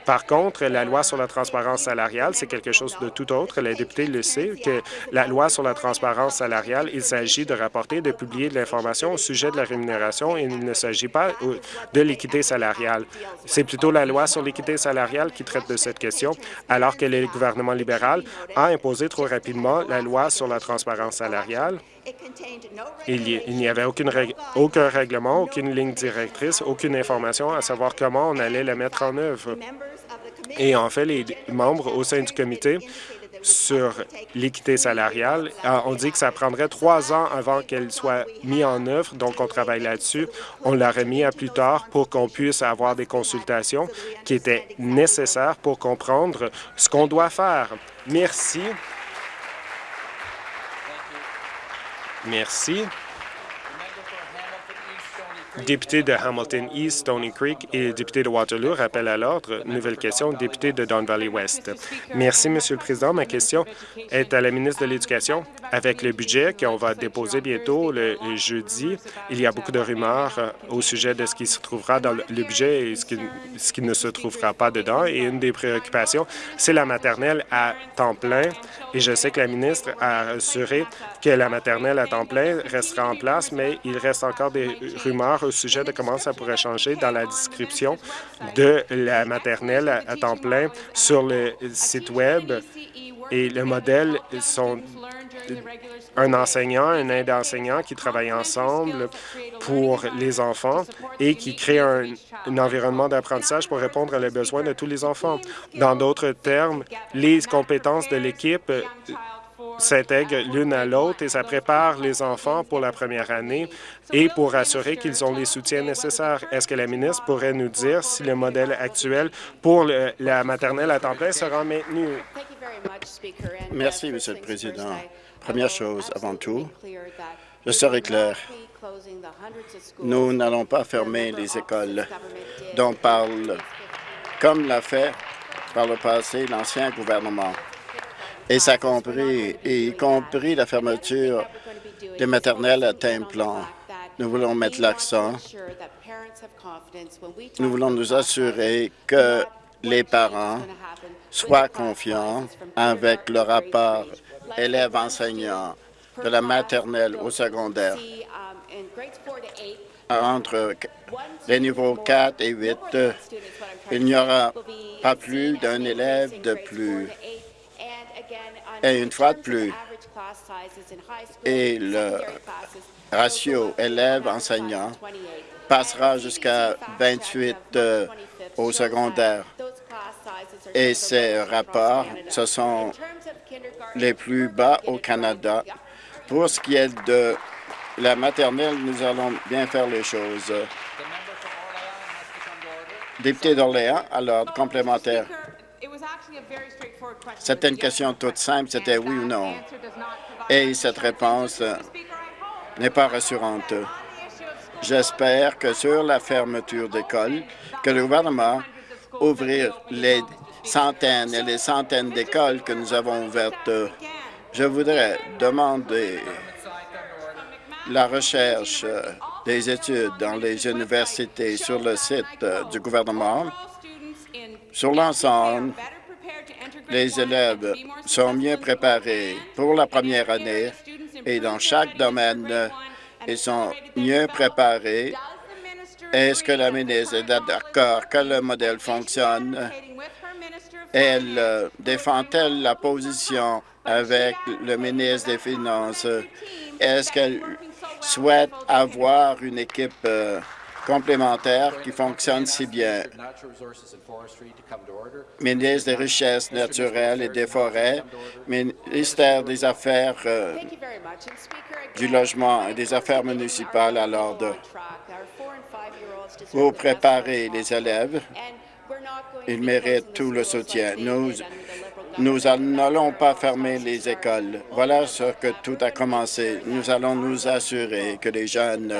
Par contre, la loi sur la transparence salariale, c'est quelque chose de tout autre. Les députés le savent que la loi sur la transparence salariale, il s'agit de rapporter, de publier de l'information au sujet de la rémunération et il ne s'agit pas de l'équité salariale. C'est plutôt la loi sur l'équité salariale qui traite de cette question, alors que le gouvernement libéral a imposé trop rapidement la loi sur la transparence salariale il n'y avait aucune aucun règlement, aucune ligne directrice, aucune information à savoir comment on allait la mettre en œuvre. Et en fait, les membres au sein du comité sur l'équité salariale. Ah, on dit que ça prendrait trois ans avant qu'elle soit mise en œuvre, donc on travaille là-dessus. On l'a remis à plus tard pour qu'on puisse avoir des consultations qui étaient nécessaires pour comprendre ce qu'on doit faire. Merci. Merci. Député de Hamilton East, Stony Creek et député de Waterloo, rappel à l'ordre. Nouvelle question, député de Don Valley West. Merci, Monsieur le Président. Ma question est à la ministre de l'Éducation. Avec le budget qu'on va déposer bientôt le jeudi, il y a beaucoup de rumeurs euh, au sujet de ce qui se trouvera dans le budget et ce qui, ce qui ne se trouvera pas dedans. Et une des préoccupations, c'est la maternelle à temps plein. Et je sais que la ministre a assuré que la maternelle à temps plein restera en place, mais il reste encore des rumeurs au sujet de comment ça pourrait changer dans la description de la maternelle à temps plein sur le site Web. Et le modèle sont un enseignant, un aide enseignant qui travaillent ensemble pour les enfants et qui créent un, un environnement d'apprentissage pour répondre aux besoins de tous les enfants. Dans d'autres termes, les compétences de l'équipe s'intègrent l'une à l'autre et ça prépare les enfants pour la première année et pour assurer qu'ils ont les soutiens nécessaires. Est-ce que la ministre pourrait nous dire si le modèle actuel pour la maternelle à temps plein sera maintenu? Merci, Monsieur le Président. Première chose, avant tout, je serai clair. Nous n'allons pas fermer les écoles dont parle, comme l'a fait par le passé l'ancien gouvernement et ça compris, y compris la fermeture des maternelles à temps. Nous voulons mettre l'accent. Nous voulons nous assurer que les parents soient confiants avec le rapport élèves-enseignants de la maternelle au secondaire. Entre les niveaux 4 et 8, il n'y aura pas plus d'un élève de plus et une fois de plus, et le ratio élève-enseignant passera jusqu'à 28 euh, au secondaire. Et ces rapports, ce sont les plus bas au Canada. Pour ce qui est de la maternelle, nous allons bien faire les choses. Député d'Orléans, à l'ordre complémentaire. C'était une question toute simple, c'était oui ou non. Et cette réponse n'est pas rassurante. J'espère que sur la fermeture d'écoles, que le gouvernement ouvrir les centaines et les centaines d'écoles que nous avons ouvertes. Je voudrais demander la recherche des études dans les universités sur le site euh, du gouvernement sur l'ensemble les élèves sont mieux préparés pour la première année et dans chaque domaine, ils sont mieux préparés. Est-ce que la ministre est d'accord que le modèle fonctionne? Elle euh, défend-elle la position avec le ministre des Finances? Est-ce qu'elle souhaite avoir une équipe euh, complémentaire qui fonctionne si bien. Ministre des Richesses naturelles et des Forêts, ministère des Affaires euh, du Logement et des Affaires municipales à l'ordre. Pour préparer les élèves, ils méritent tout le soutien. Nous nous n'allons pas fermer les écoles. Voilà ce que tout a commencé. Nous allons nous assurer que les jeunes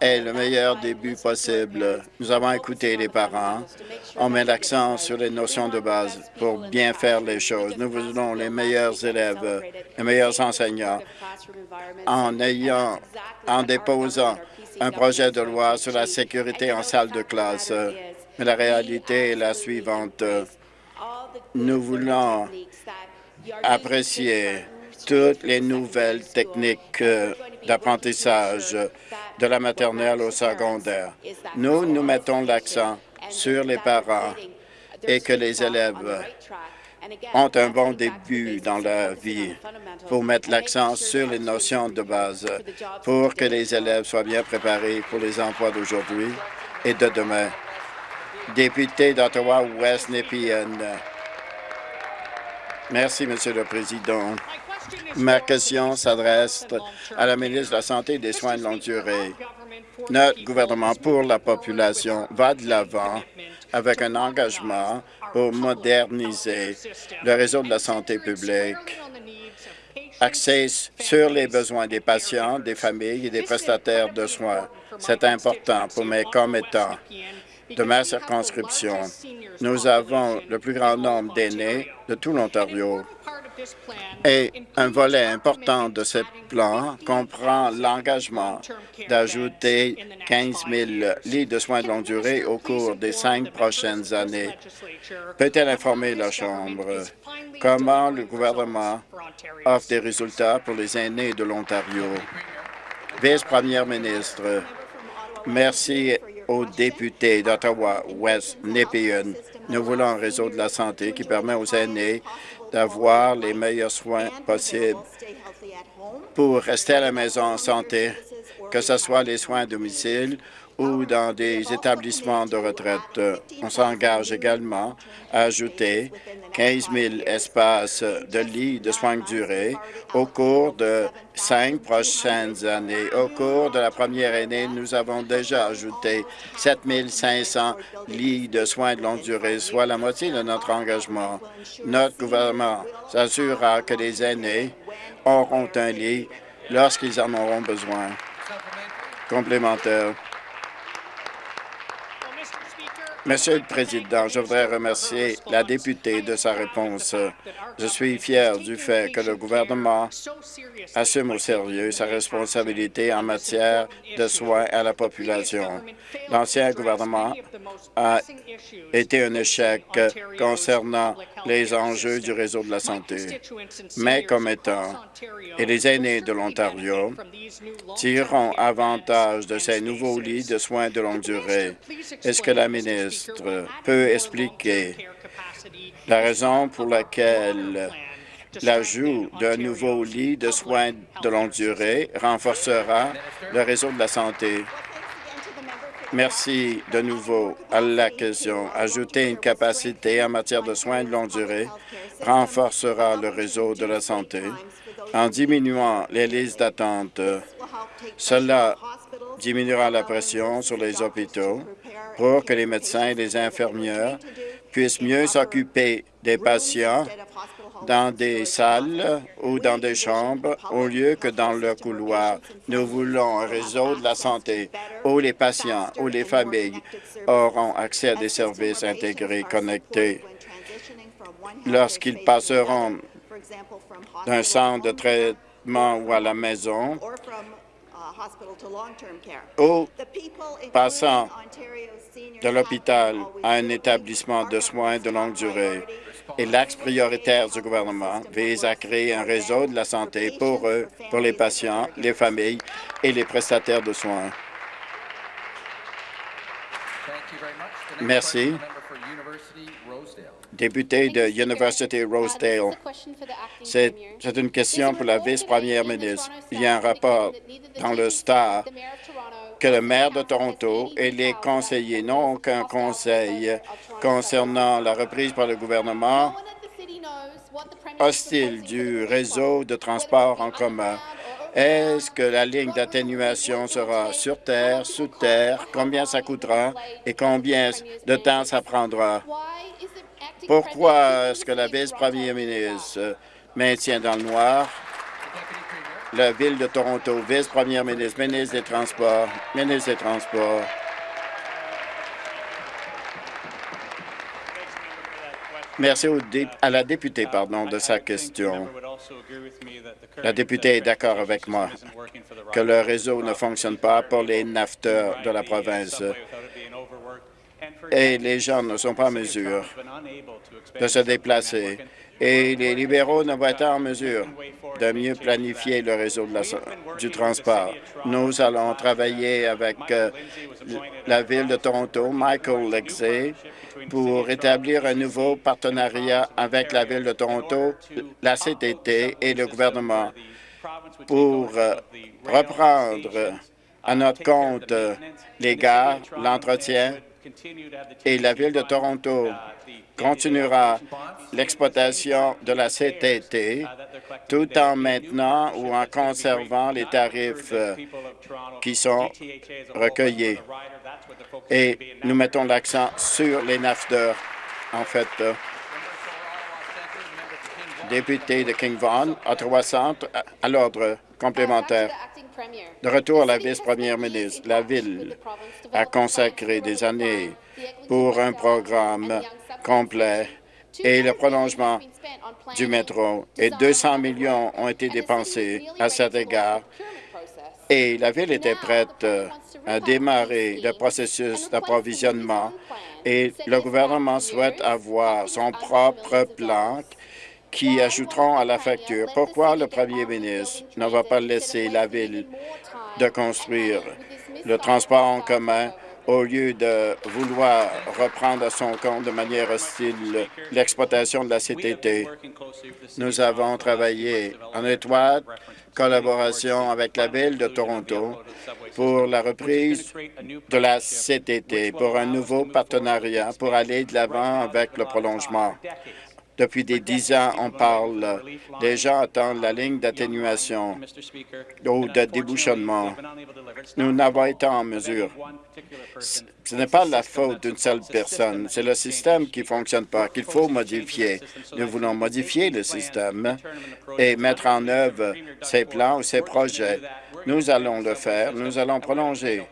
aient le meilleur début possible. Nous avons écouté les parents. On met l'accent sur les notions de base pour bien faire les choses. Nous voulons les meilleurs élèves, les meilleurs enseignants en ayant, en déposant un projet de loi sur la sécurité en salle de classe. Mais la réalité est la suivante. Nous voulons apprécier toutes les nouvelles techniques d'apprentissage de la maternelle au secondaire. Nous, nous mettons l'accent sur les parents et que les élèves ont un bon début dans leur vie pour mettre l'accent sur les notions de base pour que les élèves soient bien préparés pour les emplois d'aujourd'hui et de demain. Député d'Ottawa-West Nepean. Merci, Monsieur le Président. Ma question s'adresse à la ministre de la Santé et des Soins de longue durée. Notre gouvernement pour la population va de l'avant avec un engagement pour moderniser le réseau de la santé publique, axé sur les besoins des patients, des familles et des prestataires de soins. C'est important pour mes commettants de ma circonscription. Nous avons le plus grand nombre d'aînés de tout l'Ontario. Et un volet important de ce plan comprend l'engagement d'ajouter 15 000 lits de soins de longue durée au cours des cinq prochaines années. Peut-elle informer la Chambre? Comment le gouvernement offre des résultats pour les aînés de l'Ontario? Vice-première ministre, merci aux députés d'Ottawa-West Nepean. Nous voulons un réseau de la santé qui permet aux aînés d'avoir les meilleurs soins possibles pour rester à la maison en santé, que ce soit les soins à domicile ou dans des établissements de retraite. On s'engage également à ajouter 15 000 espaces de lits de soins de durée au cours de cinq prochaines années. Au cours de la première année, nous avons déjà ajouté 7 500 lits de soins de longue durée, soit la moitié de notre engagement. Notre gouvernement s'assurera que les aînés auront un lit lorsqu'ils en auront besoin. Complémentaire. Monsieur le Président, je voudrais remercier la députée de sa réponse. Je suis fier du fait que le gouvernement assume au sérieux sa responsabilité en matière de soins à la population. L'ancien gouvernement a été un échec concernant les enjeux du réseau de la santé. Mais comme étant et les aînés de l'Ontario tireront avantage de ces nouveaux lits de soins de longue durée. Est-ce que la ministre peut expliquer la raison pour laquelle l'ajout d'un nouveau lit de soins de longue durée renforcera le réseau de la santé? Merci de nouveau à la question. Ajouter une capacité en matière de soins de longue durée renforcera le réseau de la santé en diminuant les listes d'attente. Cela diminuera la pression sur les hôpitaux pour que les médecins et les infirmières puissent mieux s'occuper des patients dans des salles ou dans des chambres au lieu que dans le couloir. Nous voulons un réseau de la santé où les patients ou les familles auront accès à des services intégrés connectés. Lorsqu'ils passeront d'un centre de traitement ou à la maison, ou passant de l'hôpital à un établissement de soins de longue durée. Et l'axe prioritaire du gouvernement vise à créer un réseau de la santé pour eux, pour les patients, les familles et les prestataires de soins. Merci. Député de University Rosedale, c'est une question pour la vice-première ministre. Il y a un rapport dans le Star que le maire de Toronto et les conseillers n'ont aucun conseil concernant la reprise par le gouvernement hostile du réseau de transport en commun. Est-ce que la ligne d'atténuation sera sur terre, sous terre, combien ça coûtera et combien de temps ça prendra? Pourquoi est-ce que la vice-première ministre maintient dans le noir la Ville de Toronto, vice-première ministre, ministre des Transports, ministre des Transports. Merci à la députée pardon, de sa question. La députée est d'accord avec moi que le réseau ne fonctionne pas pour les nafteurs de la province et les gens ne sont pas en mesure de se déplacer et les libéraux ne vont être en mesure de mieux planifier le réseau du transport. Nous allons travailler avec euh, la Ville de Toronto, Michael Lexey, pour établir un nouveau partenariat avec la Ville de Toronto, la CTT et le gouvernement pour euh, reprendre à notre compte les gares, l'entretien et la Ville de Toronto continuera l'exploitation de la CTT tout en maintenant ou en conservant les tarifs euh, qui sont recueillis. Et nous mettons l'accent sur les NAFTA. En fait, euh, député de King Vaughan, Ottawa Centre, à l'ordre complémentaire. De retour à la vice-première ministre, la Ville a consacré des années pour un programme complet et le prolongement du métro. Et 200 millions ont été dépensés à cet égard. Et la Ville était prête à démarrer le processus d'approvisionnement et le gouvernement souhaite avoir son propre plan qui ajouteront à la facture. Pourquoi le premier ministre ne va pas laisser la Ville de construire le transport en commun au lieu de vouloir reprendre à son compte de manière hostile l'exploitation de la CTT. Nous avons travaillé en étroite collaboration avec la Ville de Toronto pour la reprise de la CTT, pour un nouveau partenariat pour aller de l'avant avec le prolongement. Depuis des dix ans, on parle. Les gens attendent la ligne d'atténuation ou de débouchonnement. Nous n'avons été en mesure. Ce n'est pas la faute d'une seule personne. C'est le système qui ne fonctionne pas, qu'il faut modifier. Nous voulons modifier le système et mettre en œuvre ces plans ou ces projets. Nous allons le faire. Nous allons prolonger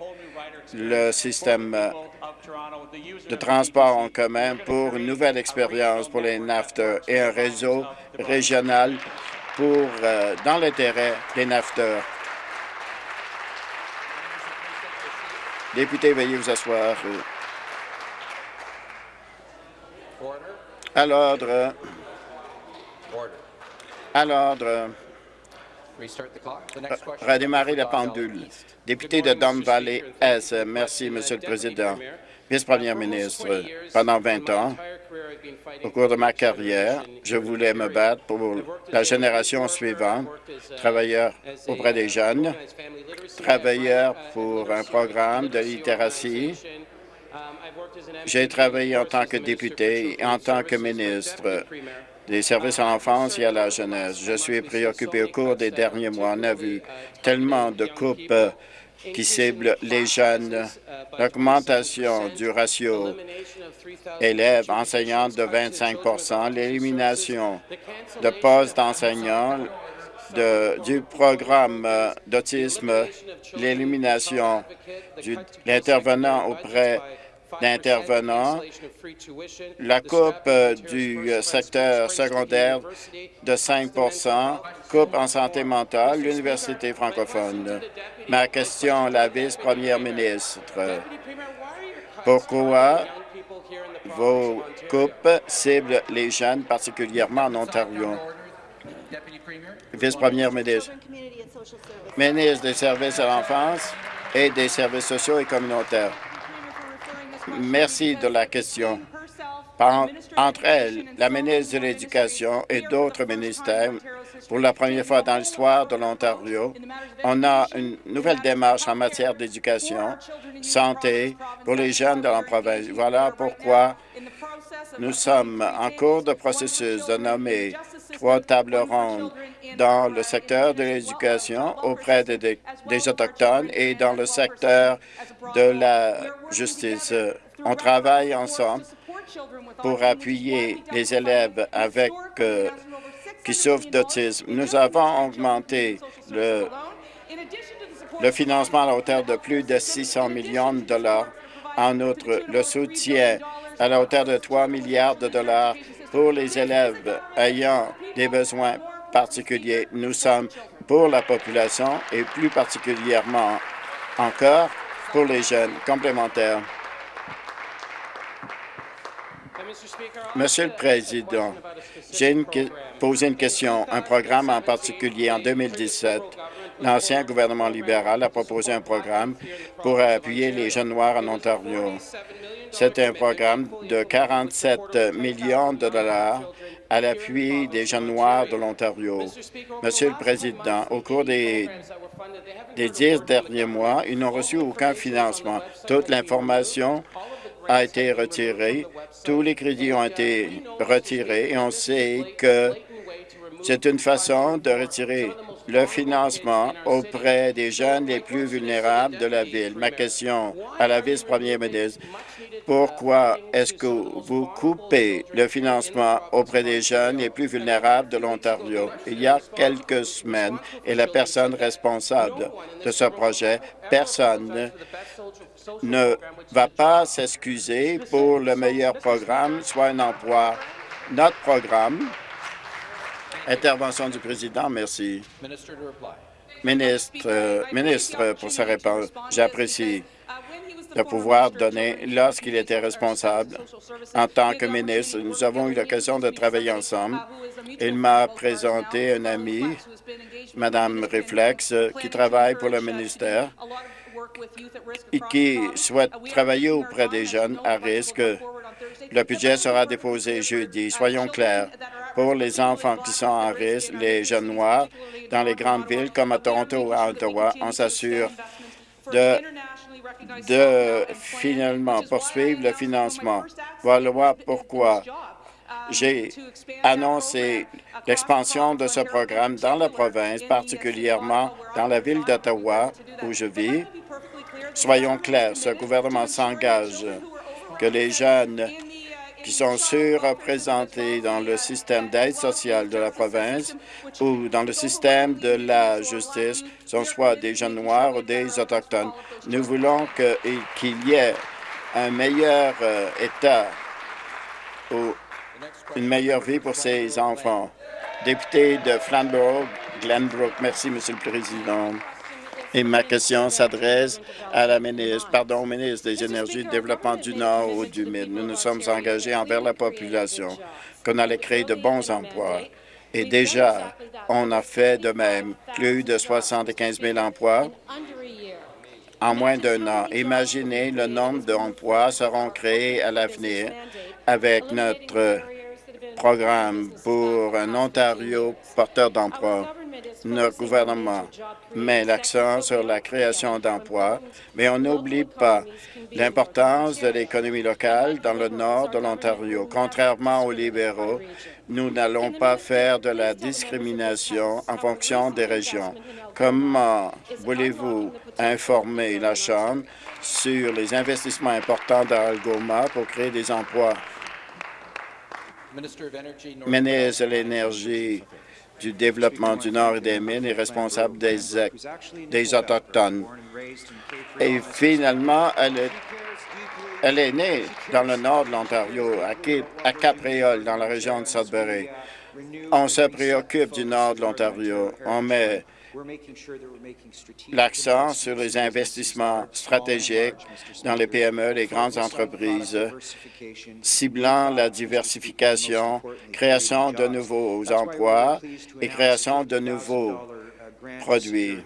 le système de transport en commun pour une nouvelle expérience pour les NAFTA et un réseau régional pour, euh, dans l'intérêt des NAFTA. Député, veuillez vous asseoir. À l'ordre. À l'ordre. Redémarrer la pendule. Député de Don Valley S. Merci, Monsieur le Président vice-première ministre, pendant 20 ans, au cours de ma carrière, je voulais me battre pour la génération suivante, travailleur auprès des jeunes, travailleur pour un programme de littératie. J'ai travaillé en tant que député et en tant que ministre des services à l'enfance et à la jeunesse. Je suis préoccupé au cours des derniers mois. On a vu tellement de coupes qui cible les jeunes, l'augmentation du ratio élèves enseignants de 25% l'élimination de postes d'enseignants du programme d'autisme, l'élimination de l'intervenant auprès d'intervenants, la coupe euh, du euh, secteur secondaire de 5% coupe en santé mentale, l'Université francophone. Ma question, la vice-première ministre, pourquoi vos coupes ciblent les jeunes, particulièrement en Ontario? Vice-première ministre. Ministre des services à l'enfance et des services sociaux et communautaires. Merci de la question. entre elles, la ministre de l'Éducation et d'autres ministères, pour la première fois dans l'histoire de l'Ontario, on a une nouvelle démarche en matière d'éducation, santé pour les jeunes de la province. Voilà pourquoi nous sommes en cours de processus de nommer trois tables rondes dans le secteur de l'éducation auprès des, Autochtones et dans le secteur de la justice. On travaille ensemble pour appuyer les élèves avec euh, qui souffrent d'autisme. Nous avons augmenté le, le financement à la hauteur de plus de 600 millions de dollars. En outre, le soutien à la hauteur de 3 milliards de dollars pour les élèves ayant des besoins particuliers. Nous sommes pour la population et plus particulièrement encore pour les jeunes complémentaires. Monsieur le Président, j'ai posé une question. Un programme en particulier en 2017, l'ancien gouvernement libéral a proposé un programme pour appuyer les jeunes noirs en Ontario. C'est un programme de 47 millions de dollars à l'appui des jeunes noirs de l'Ontario. Monsieur le Président, au cours des, des dix derniers mois, ils n'ont reçu aucun financement. Toute l'information a été retiré. Tous les crédits ont été retirés et on sait que c'est une façon de retirer le financement auprès des jeunes les plus vulnérables de la Ville. Ma question à la vice-première ministre, pourquoi est-ce que vous coupez le financement auprès des jeunes les plus vulnérables de l'Ontario? Il y a quelques semaines, et la personne responsable de ce projet, personne ne va pas s'excuser pour le meilleur programme, soit un emploi. Notre programme Intervention du président, merci. Ministre, euh, ministre pour sa réponse, j'apprécie de pouvoir donner lorsqu'il était responsable en tant que ministre. Nous avons eu l'occasion de travailler ensemble. Il m'a présenté un ami, Madame Reflex, qui travaille pour le ministère et qui souhaite travailler auprès des jeunes à risque. Le budget sera déposé jeudi. Soyons clairs, pour les enfants qui sont en risque, les jeunes noirs, dans les grandes villes comme à Toronto ou à Ottawa, on s'assure de, finalement poursuivre le financement. Voilà pourquoi j'ai annoncé l'expansion de ce programme dans la province, particulièrement dans la ville d'Ottawa, où je vis. Soyons clairs, ce gouvernement s'engage que les jeunes qui sont surreprésentés dans le système d'aide sociale de la province ou dans le système de la justice sont soit des jeunes noirs ou des autochtones. Nous voulons qu'il y ait un meilleur euh, état ou une meilleure vie pour ces enfants. Député de Flamborough, Glenbrook, merci, Monsieur le Président. Et ma question s'adresse à la ministre, pardon, ministre des Énergies, du Développement du Nord ou du Mid. Nous nous sommes engagés envers la population qu'on allait créer de bons emplois. Et déjà, on a fait de même plus de 75 000 emplois en moins d'un an. Imaginez le nombre d'emplois seront créés à l'avenir avec notre programme pour un Ontario porteur d'emplois notre gouvernement met l'accent sur la création d'emplois, mais on n'oublie pas l'importance de l'économie locale dans le nord de l'Ontario. Contrairement aux libéraux, nous n'allons pas faire de la discrimination en fonction des régions. Comment voulez-vous informer la Chambre sur les investissements importants dans Algoma pour créer des emplois? Ministre de l'Énergie, du développement du Nord et des mines et responsable des, des Autochtones. Et finalement, elle est, elle est née dans le nord de l'Ontario, à Capriole, dans la région de Sudbury. On se préoccupe du nord de l'Ontario. On met l'accent sur les investissements stratégiques dans les PME, les grandes entreprises, ciblant la diversification, création de nouveaux emplois et création de nouveaux produits.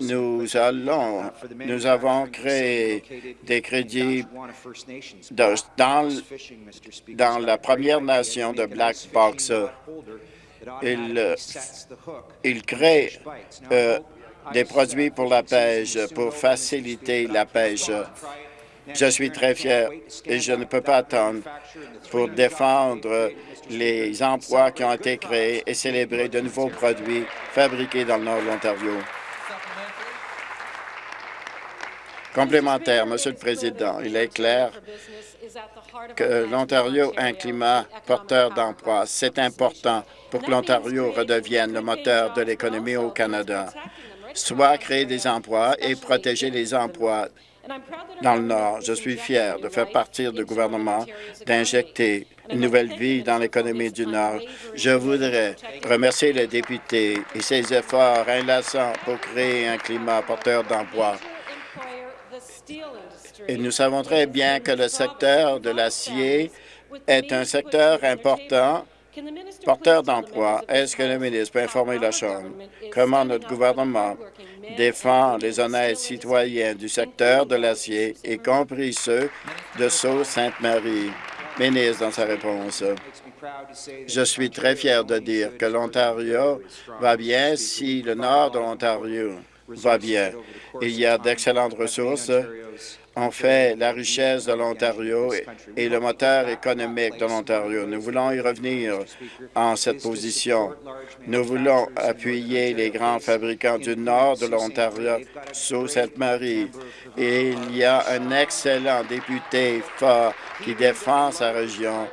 Nous allons, nous avons créé des crédits dans, dans la Première Nation de Black Box il, euh, il crée euh, des produits pour la pêche, pour faciliter la pêche. Je suis très fier et je ne peux pas attendre pour défendre les emplois qui ont été créés et célébrer de nouveaux produits fabriqués dans le nord de l'Ontario. Complémentaire, Monsieur le Président, il est clair que l'Ontario a un climat porteur d'emplois. C'est important pour que l'Ontario redevienne le moteur de l'économie au Canada, soit créer des emplois et protéger les emplois dans le Nord. Je suis fier de faire partie du gouvernement, d'injecter une nouvelle vie dans l'économie du Nord. Je voudrais remercier les députés et ses efforts inlassants pour créer un climat porteur d'emplois. Et nous savons très bien que le secteur de l'acier est un secteur important porteur d'emploi. Est-ce que le ministre peut informer la Chambre? Comment notre gouvernement défend les honnêtes citoyens du secteur de l'acier, y compris ceux de Sault-Sainte-Marie? Ministre, dans sa réponse, je suis très fier de dire que l'Ontario va bien si le nord de l'Ontario va bien. Il y a d'excellentes ressources on fait la richesse de l'Ontario et le moteur économique de l'Ontario. Nous voulons y revenir en cette position. Nous voulons appuyer les grands fabricants du nord de l'Ontario sous cette marie. Et il y a un excellent député fort qui défend sa région.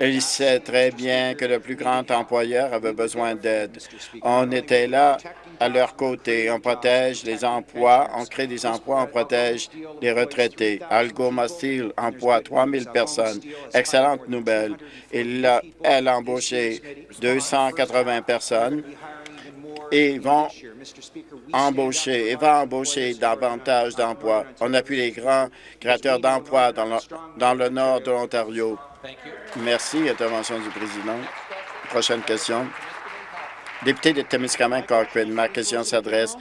Il, sait très bien que le plus grand employeur avait besoin d'aide. On était là à leur côté. On protège les emplois, on crée des emplois, on protège les retraités. Algoma Steel emploie 3 000 personnes. Excellente nouvelle. Il a, elle a embauché 280 personnes et vont embaucher et va embaucher davantage d'emplois. On appuie les grands créateurs d'emplois dans le nord de l'Ontario. Merci. Intervention du président. Prochaine question. Député de Témiscamingue Cochrane, ma question s'adresse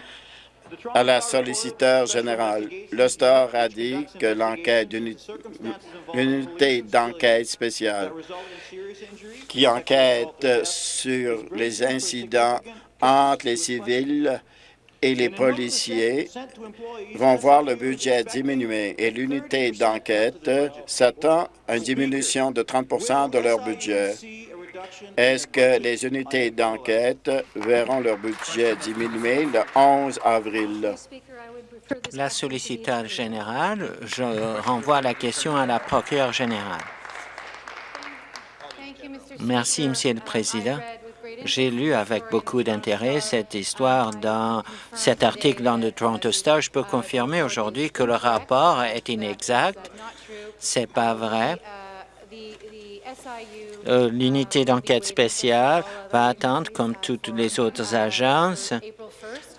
à la solliciteur générale. Le a dit que l'enquête d'une unité d'enquête spéciale qui enquête sur les incidents entre les civils et les policiers vont voir le budget diminuer et l'unité d'enquête s'attend à une diminution de 30% de leur budget. Est-ce que les unités d'enquête verront leur budget diminuer le 11 avril? La solliciteur générale, je renvoie la question à la procureure générale. Merci, Monsieur le Président. J'ai lu avec beaucoup d'intérêt cette histoire dans cet article dans le Toronto Star. Je peux confirmer aujourd'hui que le rapport est inexact. C'est pas vrai. Euh, l'unité d'enquête spéciale va attendre, comme toutes les autres agences,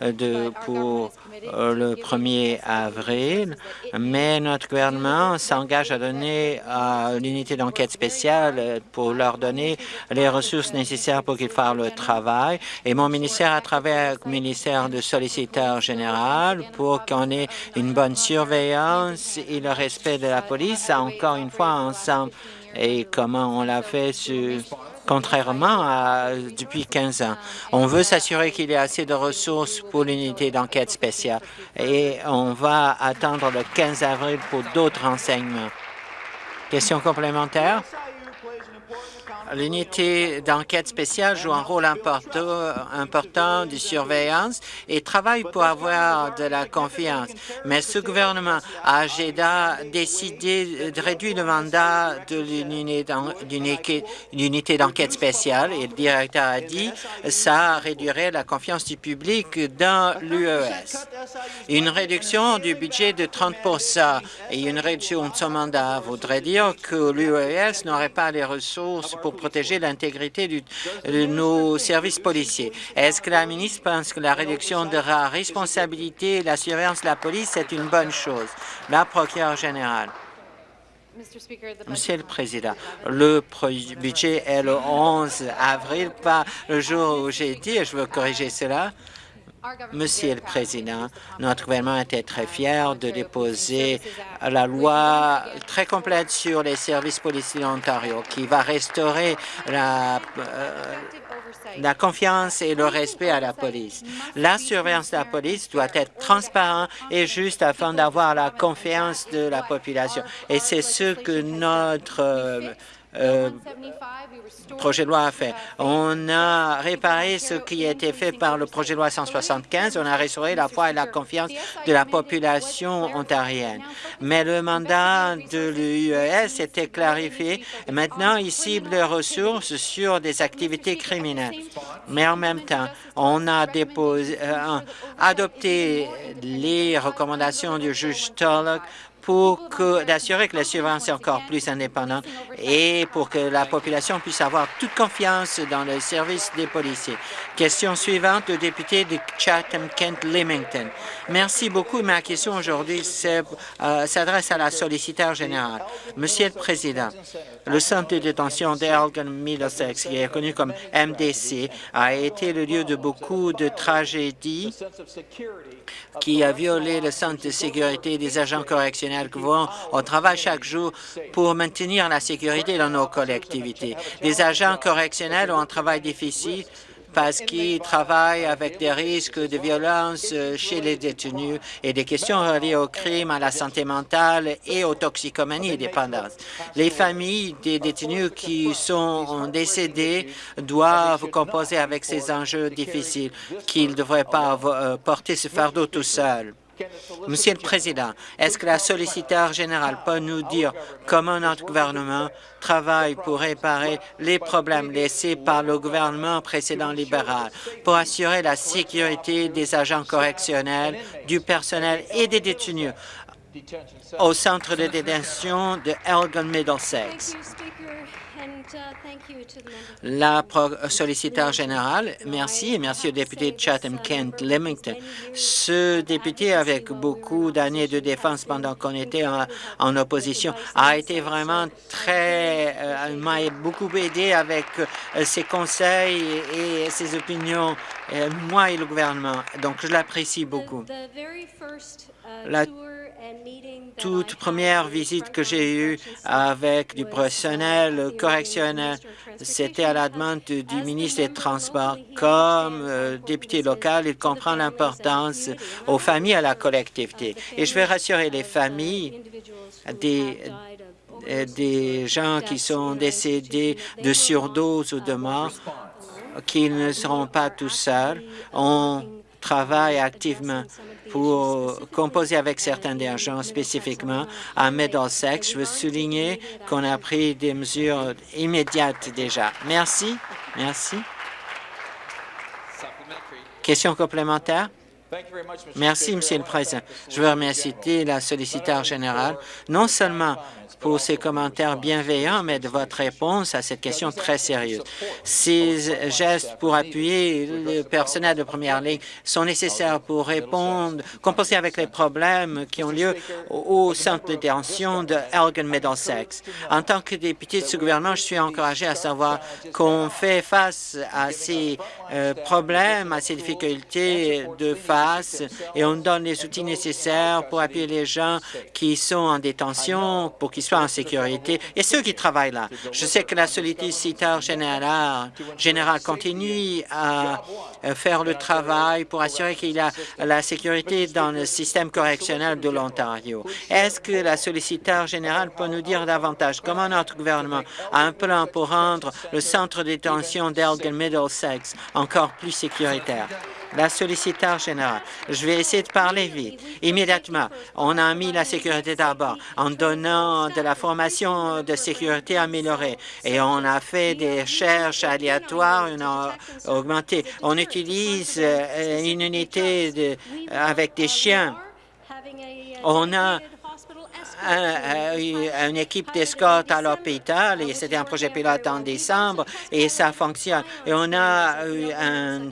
euh, de, pour le 1er avril, mais notre gouvernement s'engage à donner à l'unité d'enquête spéciale pour leur donner les ressources nécessaires pour qu'ils fassent le travail. Et mon ministère, à travers le ministère de solliciteur général, pour qu'on ait une bonne surveillance et le respect de la police, encore une fois ensemble et comment on l'a fait contrairement à depuis 15 ans. On veut s'assurer qu'il y ait assez de ressources pour l'unité d'enquête spéciale et on va attendre le 15 avril pour d'autres renseignements. Question complémentaire? L'unité d'enquête spéciale joue un rôle important, de surveillance et travaille pour avoir de la confiance. Mais ce gouvernement a décidé de réduire le mandat de l'unité d'enquête spéciale et le directeur a dit que ça réduirait la confiance du public dans l'UES. Une réduction du budget de 30% et une réduction de son mandat voudrait dire que l'UES n'aurait pas les ressources pour protéger l'intégrité de nos services policiers. Est-ce que la ministre pense que la réduction de la responsabilité et la surveillance de la police est une bonne chose? La procureure générale. Monsieur le Président, le budget est le 11 avril, pas le jour où j'ai dit, et je veux corriger cela. Monsieur le Président, notre gouvernement était très fier de déposer la loi très complète sur les services policiers d'Ontario qui va restaurer la, euh, la confiance et le respect à la police. La surveillance de la police doit être transparente et juste afin d'avoir la confiance de la population. Et c'est ce que notre euh, projet de loi a fait. On a réparé ce qui a été fait par le projet de loi 175. On a restauré la foi et la confiance de la population ontarienne. Mais le mandat de l'UES était clarifié. Maintenant, il cible les ressources sur des activités criminelles. Mais en même temps, on a euh, adopté les recommandations du juge Tulloch pour d'assurer que la surveillance est encore plus indépendante et pour que la population puisse avoir toute confiance dans le service des policiers. Question suivante, le député de Chatham-Kent-Limington. Merci beaucoup. Ma question aujourd'hui euh, s'adresse à la solliciteur générale. Monsieur le Président, le centre de détention d'Elgin Middlesex, qui est connu comme MDC, a été le lieu de beaucoup de tragédies qui a violé le centre de sécurité des agents correctionnels qui vont au travail chaque jour pour maintenir la sécurité dans nos collectivités. Les agents correctionnels ont un travail difficile parce qu'ils travaillent avec des risques de violence chez les détenus et des questions reliées au crime, à la santé mentale et aux toxicomanies et dépendance. Les familles des détenus qui sont décédés doivent composer avec ces enjeux difficiles qu'ils ne devraient pas euh, porter ce fardeau tout seul. Monsieur le Président, est-ce que la solliciteur générale peut nous dire comment notre gouvernement travaille pour réparer les problèmes laissés par le gouvernement précédent libéral pour assurer la sécurité des agents correctionnels, du personnel et des détenus au centre de détention de Elgin Middlesex? La solliciteur générale, merci et merci au député Chatham-Kent Limington. Ce député, avec beaucoup d'années de défense pendant qu'on était en, opposition, a été vraiment très, euh, m'a beaucoup aidé avec euh, ses conseils et, ses opinions, euh, moi et le gouvernement. Donc, je l'apprécie beaucoup. La toute première visite que j'ai eue avec du personnel c'était à la demande du ministre des Transports. Comme euh, député local, il comprend l'importance aux familles à la collectivité. Et je vais rassurer les familles des des gens qui sont décédés de surdose ou de mort, qu'ils ne seront pas tout seuls. On travaille activement pour composer avec certains des agents, spécifiquement à Middlesex. Je veux souligner qu'on a pris des mesures immédiates déjà. Merci. Merci. Question complémentaire? Merci, Monsieur le Président. Je veux remercier la solliciteur générale, non seulement pour ses commentaires bienveillants, mais de votre réponse à cette question très sérieuse. Ces gestes pour appuyer le personnel de première ligne sont nécessaires pour répondre, composer avec les problèmes qui ont lieu au centre de détention de Elgin Middlesex. En tant que député de ce gouvernement, je suis encouragé à savoir qu'on fait face à ces euh, problèmes, à ces difficultés de face et on donne les outils nécessaires pour appuyer les gens qui sont en détention, pour qu'ils soient en sécurité et ceux qui travaillent là. Je sais que la solliciteur générale, continue à faire le travail pour assurer qu'il y a la sécurité dans le système correctionnel de l'Ontario. Est-ce que la solliciteur générale peut nous dire davantage? Comment notre gouvernement a un plan pour rendre le centre de détention d'Elgin Middlesex encore plus sécuritaire? La solliciteur générale. Je vais essayer de parler vite. Immédiatement, on a mis la sécurité d'abord en donnant de la formation de sécurité améliorée et on a fait des recherches aléatoires, on a augmenté. On utilise euh, une unité avec des chiens. On a une équipe d'escorte à l'hôpital et c'était un projet pilote en décembre et ça fonctionne. Et on a eu un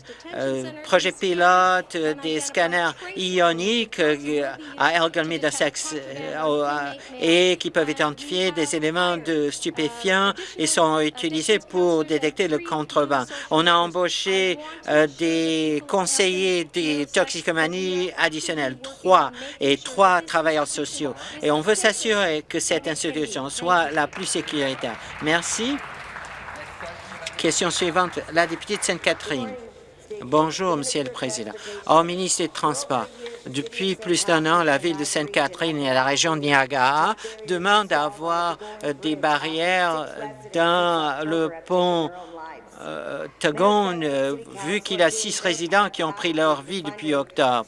projet pilote des scanners ioniques euh, à Elgin Middlesex euh, et qui peuvent identifier des éléments de stupéfiants et sont utilisés pour détecter le contreband. On a embauché euh, des conseillers des toxicomanies additionnels, trois, et trois travailleurs sociaux. Et on veut s'assurer que cette institution soit la plus sécuritaire. Merci. Question suivante, la députée de Sainte-Catherine. Bonjour, Monsieur le Président. Au ministre des Transports, depuis plus d'un an, la ville de Sainte-Catherine et la région de Niagara demandent d'avoir euh, des barrières dans le pont euh, euh, vu qu'il a six résidents qui ont pris leur vie depuis octobre.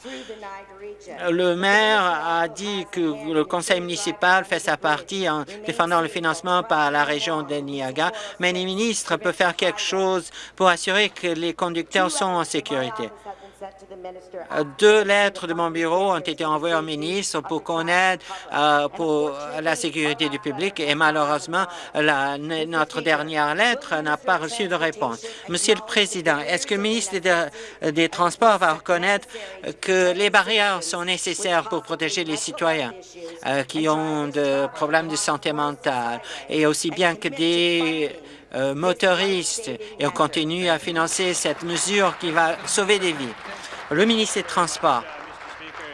Le maire a dit que le conseil municipal fait sa partie en défendant le financement par la région de Niagara, mais les ministres peuvent faire quelque chose pour assurer que les conducteurs sont en sécurité. Deux lettres de mon bureau ont été envoyées au ministre pour qu'on aide euh, pour la sécurité du public et malheureusement, notre dernière lettre n'a pas reçu de réponse. Monsieur le Président, est-ce que le ministre des, Transports va reconnaître que les barrières sont nécessaires pour protéger les citoyens euh, qui ont des problèmes de santé mentale et aussi bien que des euh, motoristes et on continue à financer cette mesure qui va sauver des vies. Le ministre des Transports.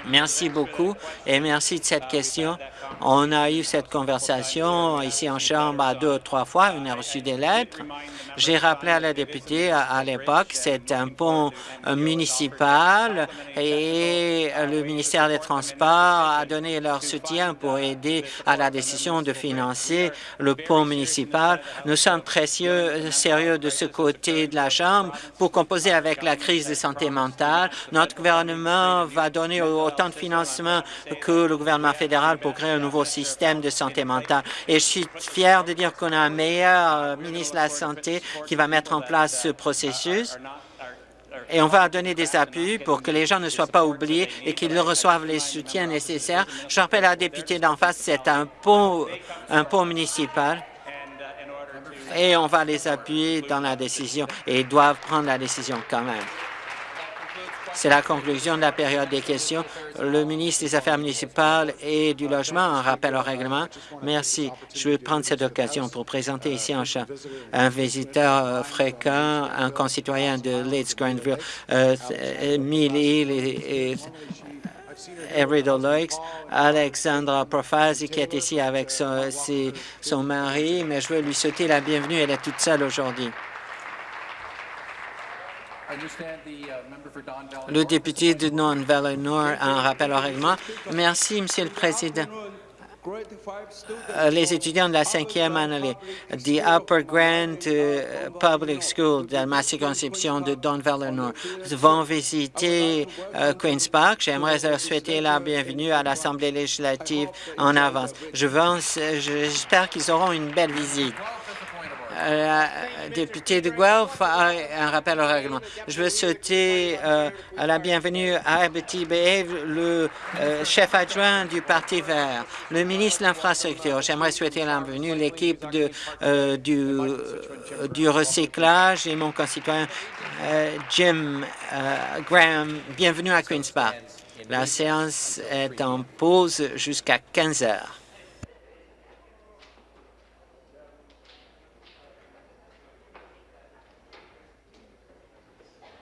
Merci beaucoup et merci de cette question. On a eu cette conversation ici en Chambre deux ou trois fois. On a reçu des lettres. J'ai rappelé à la députée à, l'époque, c'est un pont municipal et le ministère des Transports a donné leur soutien pour aider à la décision de financer le pont municipal. Nous sommes très sérieux de ce côté de la Chambre pour composer avec la crise de santé mentale. Notre gouvernement va donner autant de financement que le gouvernement fédéral pour créer un nouveau système de santé mentale. Et je suis fier de dire qu'on a un meilleur euh, ministre de la Santé qui va mettre en place ce processus et on va donner des appuis pour que les gens ne soient pas oubliés et qu'ils reçoivent les soutiens nécessaires. Je rappelle à la députée d'en face, c'est un pont, un pont municipal et on va les appuyer dans la décision et ils doivent prendre la décision quand même. C'est la conclusion de la période des questions. Le ministre des Affaires municipales et du Logement un rappel au règlement. Merci. Je vais prendre cette occasion pour présenter ici en un visiteur euh, fréquent, un concitoyen de Leeds Grandville, euh, Mill et, et Lakes, Alexandra Profasi, qui est ici avec son mari, mais je veux lui souhaiter la bienvenue. Elle est toute seule aujourd'hui. Le député de Don Valley Nord a un rappel au règlement. Merci, Monsieur le Président. Euh, les étudiants de la cinquième année du Upper Grand euh, Public School de ma circonscription de Don Valley Nord vont visiter euh, Queen's Park. J'aimerais leur souhaiter la bienvenue à l'Assemblée législative en avance. J'espère qu'ils auront une belle visite la députée de Guelph a un rappel au règlement. Je veux souhaiter euh, la bienvenue à Abeti le euh, chef adjoint du Parti vert, le ministre de l'Infrastructure. J'aimerais souhaiter la bienvenue à l'équipe euh, du, du recyclage et mon concitoyen Jim Graham. Bienvenue à Queen's Park. La séance est en pause jusqu'à 15 heures.